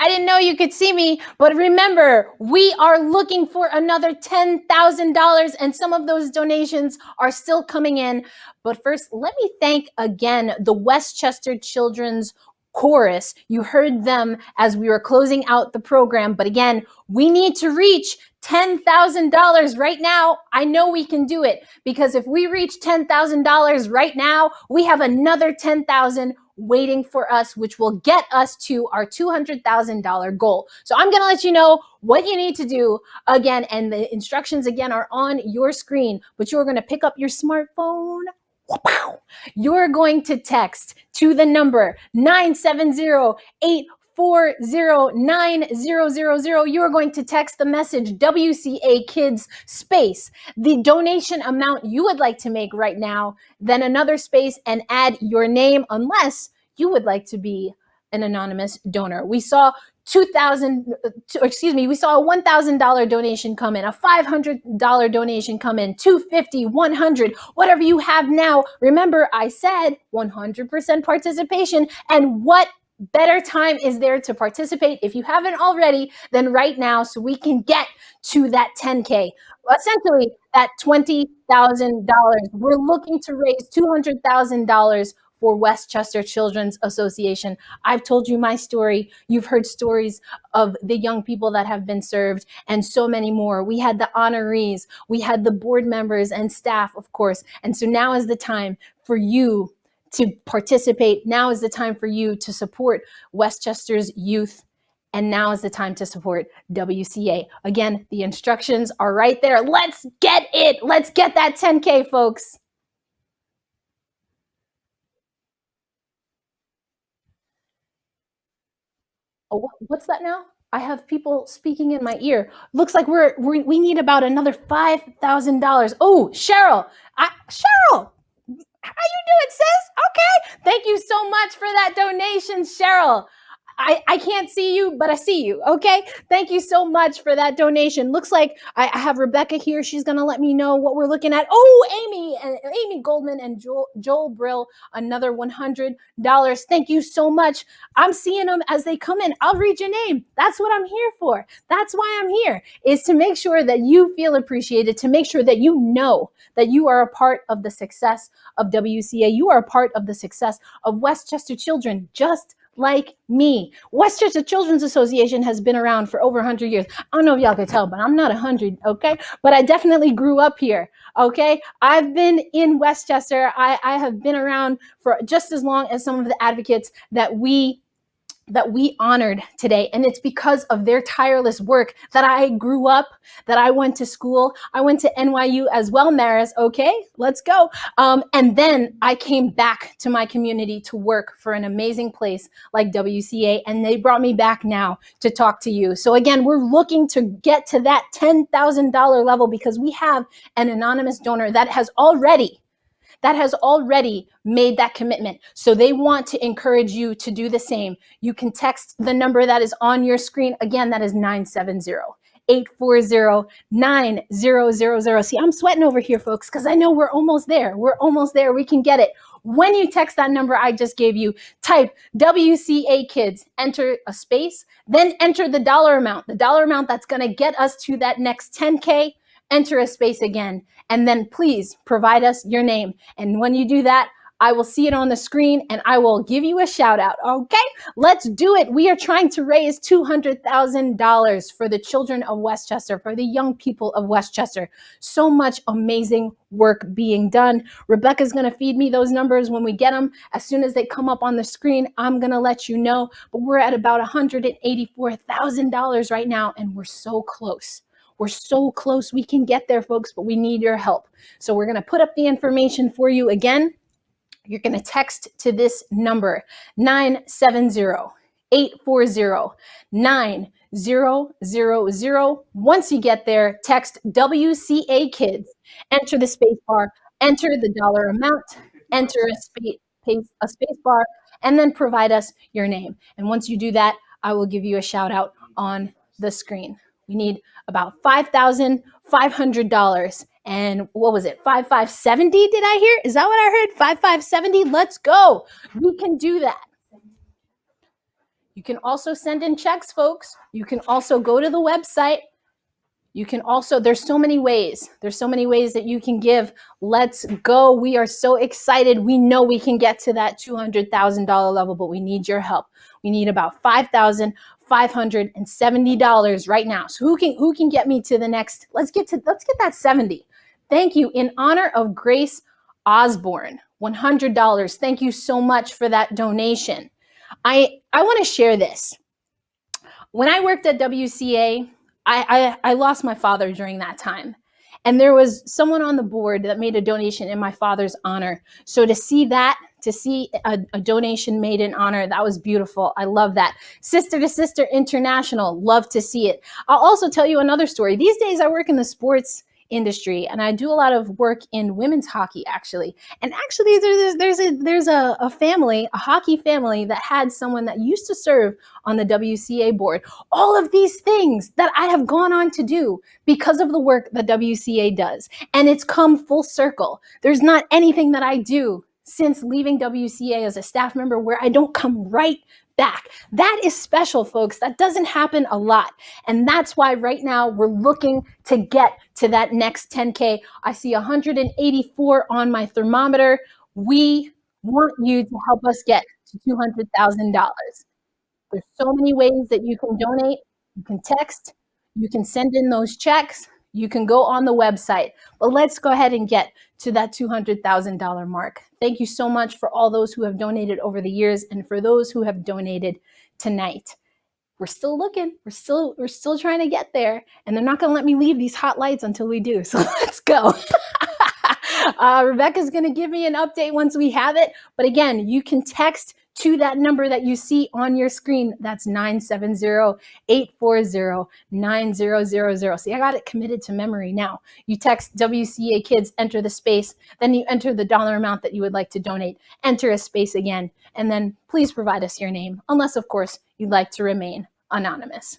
I didn't know you could see me. But remember, we are looking for another $10,000 and some of those donations are still coming in. But first, let me thank again the Westchester Children's Chorus. You heard them as we were closing out the program. But again, we need to reach $10,000 right now. I know we can do it because if we reach $10,000 right now, we have another 10,000 waiting for us, which will get us to our $200,000 goal. So I'm going to let you know what you need to do again. And the instructions again are on your screen, but you're going to pick up your smartphone. You're going to text to the number 970 40900. You are going to text the message WCA Kids space, the donation amount you would like to make right now, then another space and add your name unless you would like to be an anonymous donor. We saw 2000 uh, excuse me we saw a $1000 donation come in a $500 donation come in 250 100 whatever you have now remember i said 100% participation and what better time is there to participate if you haven't already than right now so we can get to that 10k essentially that $20,000 we're looking to raise $200,000 for Westchester Children's Association. I've told you my story. You've heard stories of the young people that have been served and so many more. We had the honorees, we had the board members and staff, of course. And so now is the time for you to participate. Now is the time for you to support Westchester's youth and now is the time to support WCA. Again, the instructions are right there. Let's get it. Let's get that 10K, folks. oh, what's that now? I have people speaking in my ear. Looks like we're, we we need about another five thousand dollars. Oh, Cheryl, I, Cheryl, how you doing, sis? Okay, thank you so much for that donation, Cheryl. I, I can't see you, but I see you. Okay. Thank you so much for that donation. Looks like I, have Rebecca here. She's going to let me know what we're looking at. Oh, Amy and Amy Goldman and Joel, Joel Brill, another $100. Thank you so much. I'm seeing them as they come in. I'll read your name. That's what I'm here for. That's why I'm here is to make sure that you feel appreciated, to make sure that you know that you are a part of the success of WCA. You are a part of the success of Westchester Children, just like me. Westchester Children's Association has been around for over 100 years. I don't know if y'all can tell, but I'm not 100, okay? But I definitely grew up here, okay? I've been in Westchester. I, I have been around for just as long as some of the advocates that we that we honored today. And it's because of their tireless work that I grew up, that I went to school. I went to NYU as well, Maris. Okay, let's go. Um, and then I came back to my community to work for an amazing place like WCA. And they brought me back now to talk to you. So again, we're looking to get to that $10,000 level because we have an anonymous donor that has already that has already made that commitment. So they want to encourage you to do the same. You can text the number that is on your screen. Again, that is 970 840-9000. See, I'm sweating over here, folks, because I know we're almost there. We're almost there. We can get it. When you text that number I just gave you, type WCA Kids, enter a space, then enter the dollar amount, the dollar amount that's going to get us to that next 10K enter a space again, and then please provide us your name. And when you do that, I will see it on the screen and I will give you a shout out. Okay, let's do it. We are trying to raise $200,000 for the children of Westchester, for the young people of Westchester. So much amazing work being done. Rebecca's going to feed me those numbers when we get them. As soon as they come up on the screen, I'm going to let you know. But we're at about $184,000 right now and we're so close. We're so close. We can get there, folks, but we need your help. So we're going to put up the information for you again. You're going to text to this number 970 840 9000. Once you get there, text WCA Kids, enter the space bar, enter the dollar amount, enter a space, a space bar, and then provide us your name. And once you do that, I will give you a shout out on the screen. We need about $5,500. And what was it? 5570 did I hear? Is that what I heard? 5570? Let's go. We can do that. You can also send in checks, folks. You can also go to the website. You can also, there's so many ways. There's so many ways that you can give. Let's go. We are so excited. We know we can get to that $200,000 level, but we need your help. We need about 5,000 $570 right now. So who can who can get me to the next? Let's get to let's get that 70. Thank you. In honor of Grace Osborne, $100. Thank you so much for that donation. I I want to share this. When I worked at WCA, I, I I lost my father during that time. And there was someone on the board that made a donation in my father's honor. So to see that to see a, a, donation made in honor. That was beautiful. I love that. Sister to Sister International, love to see it. I'll also tell you another story. These days I work in the sports industry and I do a lot of work in women's hockey actually. And actually there's there's a there's a, a family, a hockey family that had someone that used to serve on the WCA board. All of these things that I have gone on to do because of the work that WCA does. And it's come full circle. There's not anything that I do since leaving WCA as a staff member where I don't come right back. That is special, folks. That doesn't happen a lot. And that's why right now we're looking to get to that next 10K. I see 184 on my thermometer. We want you to help us get to $200,000. There's so many ways that you can donate. You can text, you can send in those checks, you can go on the website. But let's go ahead and get to that $200,000 mark. Thank you so much for all those who have donated over the years and for those who have donated tonight. We're still looking. We're still we're still trying to get there, and they're not going to let me leave these hot lights until we do. So let's go. uh, Rebecca's going to give me an update once we have it. But again, you can text to that number that you see on your screen. That's 970-840-9000. See, I got it committed to memory now. You text WCA Kids, enter the space, then you enter the dollar amount that you would like to donate, enter a space again, and then please provide us your name, unless, of course, you'd like to remain anonymous.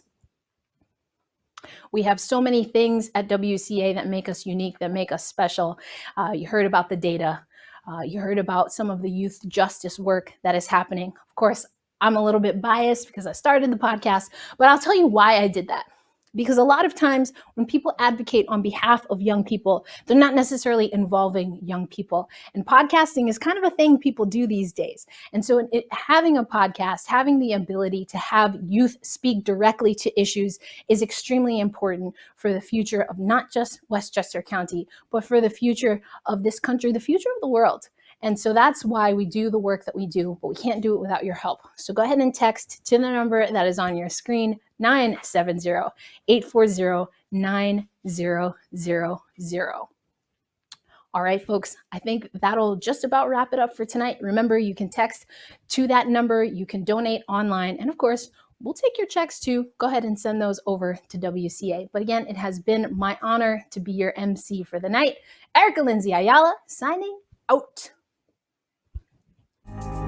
We have so many things at WCA that make us unique, that make us special. Uh, you heard about the data. Uh, you heard about some of the youth justice work that is happening. Of course, I'm a little bit biased because I started the podcast, but I'll tell you why I did that. Because a lot of times when people advocate on behalf of young people, they're not necessarily involving young people. And podcasting is kind of a thing people do these days. And so it, having a podcast, having the ability to have youth speak directly to issues is extremely important for the future of not just Westchester County, but for the future of this country, the future of the world. And so that's why we do the work that we do, but we can't do it without your help. So go ahead and text to the number that is on your screen, 970-840-9000. All right, folks, I think that'll just about wrap it up for tonight. Remember, you can text to that number, you can donate online, and of course, we'll take your checks too. Go ahead and send those over to WCA. But again, it has been my honor to be your MC for the night. Erica Lindsay Ayala signing out. Thank you